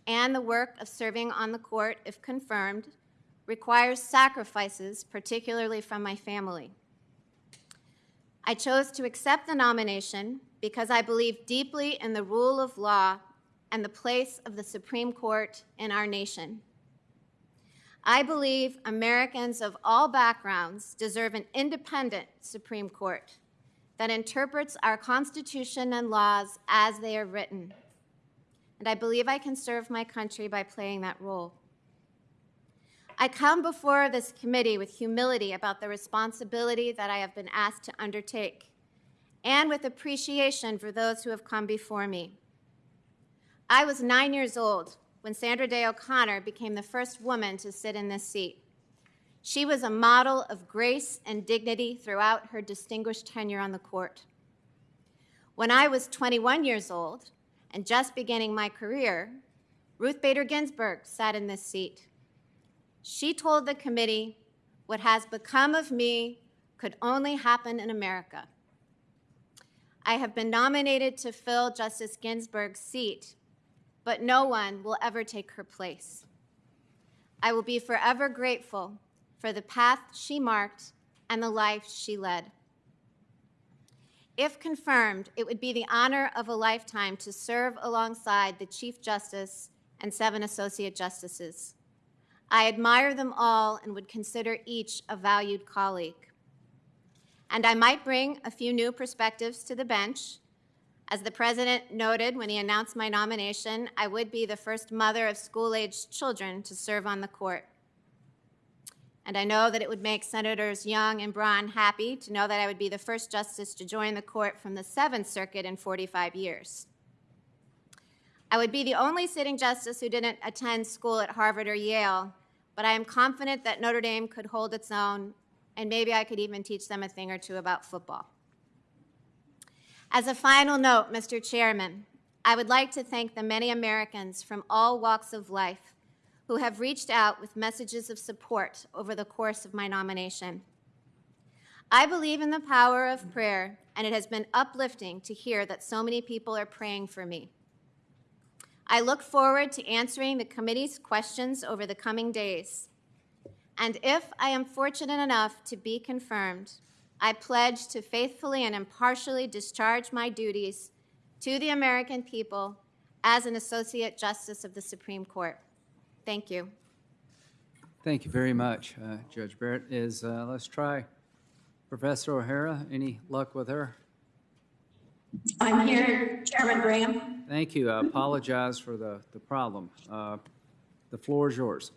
and the work of serving on the court, if confirmed, requires sacrifices, particularly from my family. I chose to accept the nomination because I believe deeply in the rule of law and the place of the Supreme Court in our nation. I believe Americans of all backgrounds deserve an independent Supreme Court that interprets our Constitution and laws as they are written. And I believe I can serve my country by playing that role. I come before this committee with humility about the responsibility that I have been asked to undertake and with appreciation for those who have come before me. I was nine years old when Sandra Day O'Connor became the first woman to sit in this seat. She was a model of grace and dignity throughout her distinguished tenure on the court. When I was 21 years old and just beginning my career, Ruth Bader Ginsburg sat in this seat. She told the committee, What has become of me could only happen in America. I have been nominated to fill Justice Ginsburg's seat, but no one will ever take her place. I will be forever grateful for the path she marked and the life she led. If confirmed, it would be the honor of a lifetime to serve alongside the Chief Justice and seven Associate Justices. I admire them all and would consider each a valued colleague. And I might bring a few new perspectives to the bench. As the President noted when he announced my nomination, I would be the first mother of school-aged children to serve on the court. And I know that it would make Senators Young and Braun happy to know that I would be the first justice to join the court from the Seventh Circuit in 45 years. I would be the only sitting justice who didn't attend school at Harvard or Yale, but I am confident that Notre Dame could hold its own, and maybe I could even teach them a thing or two about football. As a final note, Mr. Chairman, I would like to thank the many Americans from all walks of life who have reached out with messages of support over the course of my nomination. I believe in the power of prayer, and it has been uplifting to hear that so many people are praying for me. I look forward to answering the committee's questions over the coming days. And if I am fortunate enough to be confirmed, I pledge to faithfully and impartially discharge my duties to the American people as an Associate Justice of the Supreme Court. Thank you. Thank you very much, uh, Judge Barrett. Is, uh, let's try Professor O'Hara. Any luck with her? I'm here, Chairman Graham. Thank you. I apologize for the, the problem. Uh, The floor is yours.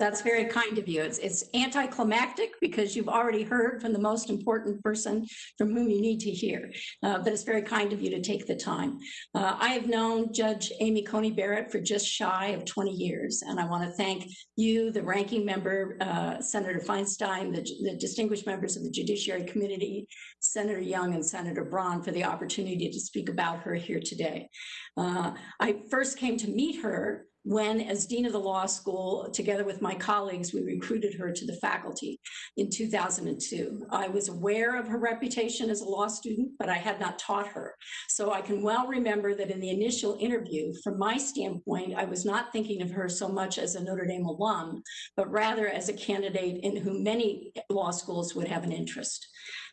That's very kind of you. It's, it's anticlimactic because you've already heard from the most important person from whom you need to hear. Uh, but it's very kind of you to take the time. Uh, I have known Judge Amy Coney Barrett for just shy of 20 years, and I want to thank you, the ranking member, uh, Senator Feinstein, the, the distinguished members of the Judiciary Committee, Senator Young and Senator Braun for the opportunity to speak about her here today. Uh, I first came to meet her when, as Dean of the Law School, together with my colleagues, we recruited her to the faculty in 2002. I was aware of her reputation as a law student, but I had not taught her. So I can well remember that in the initial interview, from my standpoint, I was not thinking of her so much as a Notre Dame alum, but rather as a candidate in whom many law schools would have an interest.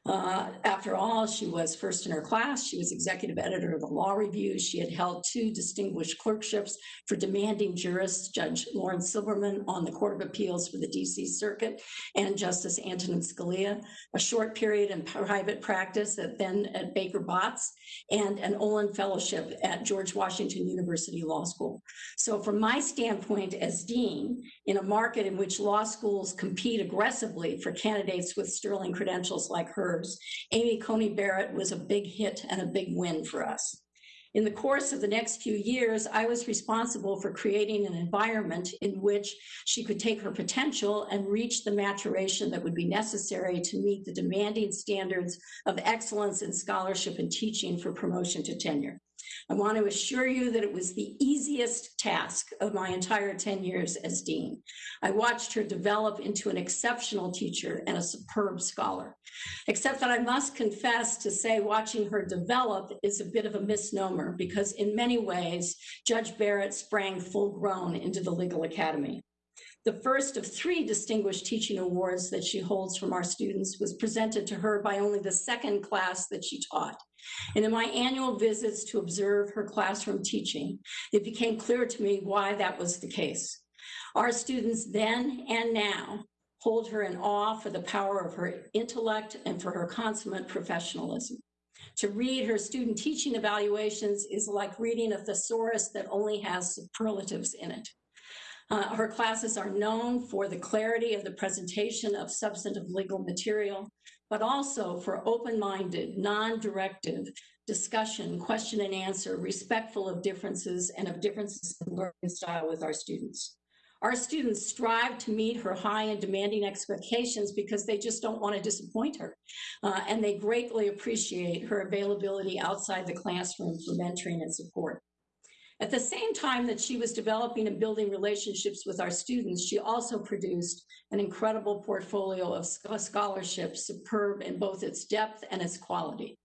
Uh, after all, she was first in her class. She was executive editor of the Law Review. She had held two distinguished clerkships for demanding jurists, Judge Lawrence Silberman on the Court of Appeals for the DC Circuit and Justice Antonin Scalia, a short period in private practice at then at Baker Botts, and an Olin Fellowship at George Washington University Law School. So from my standpoint as dean, in a market in which law schools compete aggressively for candidates with sterling credentials like Amy Coney Barrett was a big hit and a big win for us. In the course of the next few years, I was responsible for creating an environment in which she could take her potential and reach the maturation that would be necessary to meet the demanding standards of excellence in scholarship and teaching for promotion to tenure. I want to assure you that it was the easiest task of my entire 10 years as dean. I watched her develop into an exceptional teacher and a superb scholar. Except that I must confess to say watching her develop is a bit of a misnomer because in many ways, Judge Barrett sprang full grown into the legal academy. The first of three distinguished teaching awards that she holds from our students was presented to her by only the second class that she taught. And in my annual visits to observe her classroom teaching, it became clear to me why that was the case. Our students then and now hold her in awe for the power of her intellect and for her consummate professionalism. To read her student teaching evaluations is like reading a thesaurus that only has superlatives in it. Uh, her classes are known for the clarity of the presentation of substantive legal material, but also for open-minded, non-directive discussion, question and answer, respectful of differences and of differences in learning style with our students. Our students strive to meet her high and demanding expectations because they just don't want to disappoint her. Uh, and they greatly appreciate her availability outside the classroom for mentoring and support. At the same time that she was developing and building relationships with our students, she also produced an incredible portfolio of scholarships, superb in both its depth and its quality.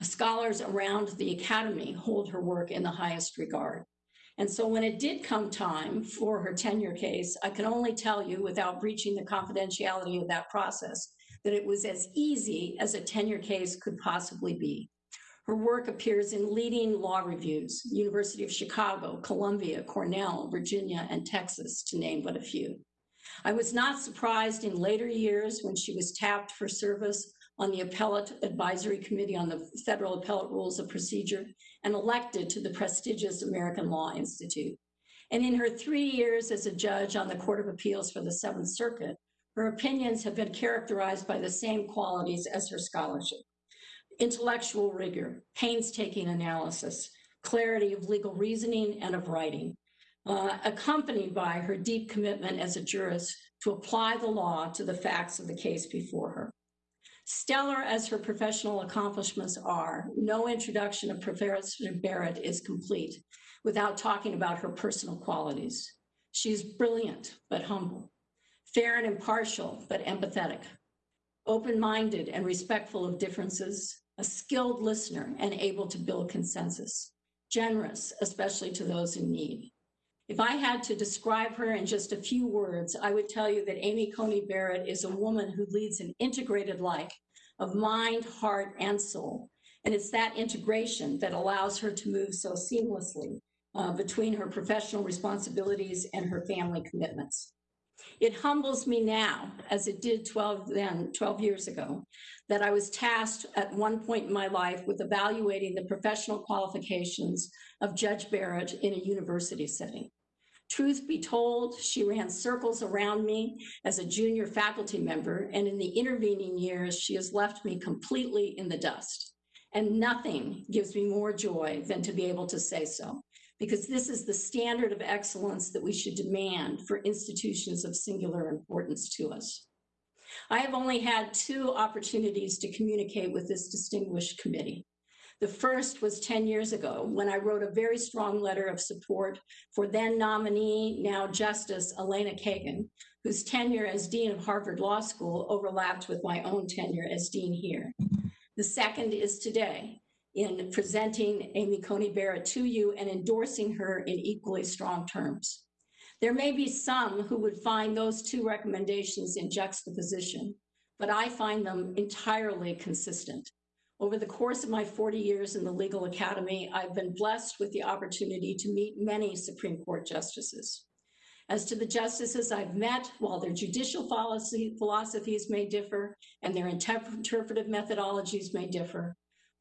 Scholars around the academy hold her work in the highest regard. And so when it did come time for her tenure case, I can only tell you without breaching the confidentiality of that process, that it was as easy as a tenure case could possibly be. Her work appears in leading law reviews, University of Chicago, Columbia, Cornell, Virginia, and Texas, to name but a few. I was not surprised in later years when she was tapped for service on the Appellate Advisory Committee on the Federal Appellate Rules of Procedure and elected to the prestigious American Law Institute. And in her three years as a judge on the Court of Appeals for the Seventh Circuit, her opinions have been characterized by the same qualities as her scholarship intellectual rigor, painstaking analysis, clarity of legal reasoning and of writing, uh, accompanied by her deep commitment as a jurist to apply the law to the facts of the case before her. Stellar as her professional accomplishments are, no introduction of Professor Barrett is complete without talking about her personal qualities. She's brilliant, but humble, fair and impartial, but empathetic, open-minded and respectful of differences, a skilled listener and able to build consensus, generous, especially to those in need. If I had to describe her in just a few words, I would tell you that Amy Coney Barrett is a woman who leads an integrated life of mind, heart, and soul. And it's that integration that allows her to move so seamlessly uh, between her professional responsibilities and her family commitments. It humbles me now, as it did 12 then, 12 years ago, that I was tasked at one point in my life with evaluating the professional qualifications of Judge Barrett in a university setting. Truth be told, she ran circles around me as a junior faculty member, and in the intervening years, she has left me completely in the dust. And nothing gives me more joy than to be able to say so, because this is the standard of excellence that we should demand for institutions of singular importance to us. I have only had two opportunities to communicate with this distinguished committee. The first was 10 years ago when I wrote a very strong letter of support for then nominee, now Justice Elena Kagan, whose tenure as Dean of Harvard Law School overlapped with my own tenure as Dean here. The second is today in presenting Amy Coney Barrett to you and endorsing her in equally strong terms. There may be some who would find those two recommendations in juxtaposition, but I find them entirely consistent. Over the course of my 40 years in the legal academy, I've been blessed with the opportunity to meet many Supreme Court justices. As to the justices I've met, while their judicial policy, philosophies may differ and their interp- interpretive methodologies may differ,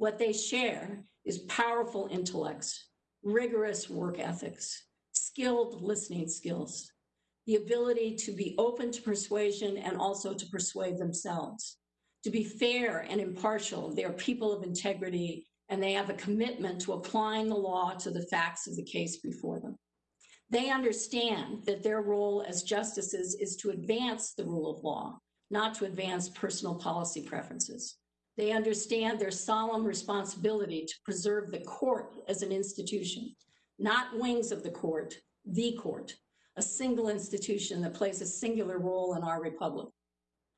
what they share is powerful intellects, rigorous work ethics, skilled listening skills, the ability to be open to persuasion and also to persuade themselves. To be fair and impartial, they are people of integrity and they have a commitment to applying the law to the facts of the case before them. They understand that their role as justices is to advance the rule of law, not to advance personal policy preferences. They understand their solemn responsibility to preserve the court as an institution, not wings of the court, the court, a single institution that plays a singular role in our republic.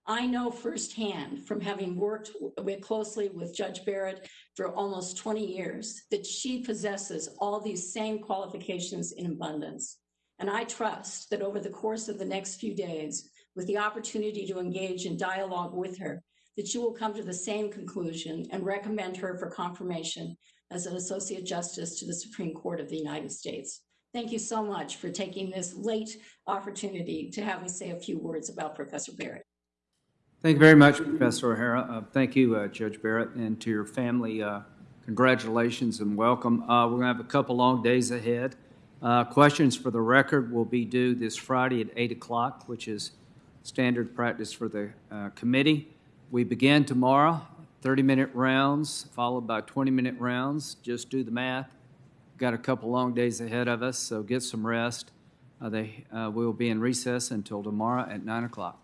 I know firsthand from having worked with, closely with Judge Barrett for almost 20 years that she possesses all these same qualifications in abundance. And I trust that over the course of the next few days, with the opportunity to engage in dialogue with her, that you will come to the same conclusion and recommend her for confirmation as an Associate Justice to the Supreme Court of the United States. Thank you so much for taking this late opportunity to have me say a few words about Professor Barrett. Thank you very much, Professor O'Hara. Uh, Thank you, uh, Judge Barrett, and to your family, uh, congratulations and welcome. Uh, We're going to have a couple long days ahead. Uh, Questions for the record will be due this Friday at 8 o'clock, which is standard practice for the uh, committee. We begin tomorrow, 30-minute rounds, followed by 20-minute rounds. Just do the math. Got a couple long days ahead of us, so get some rest. Uh, They, uh, We'll be in recess until tomorrow at 9 o'clock.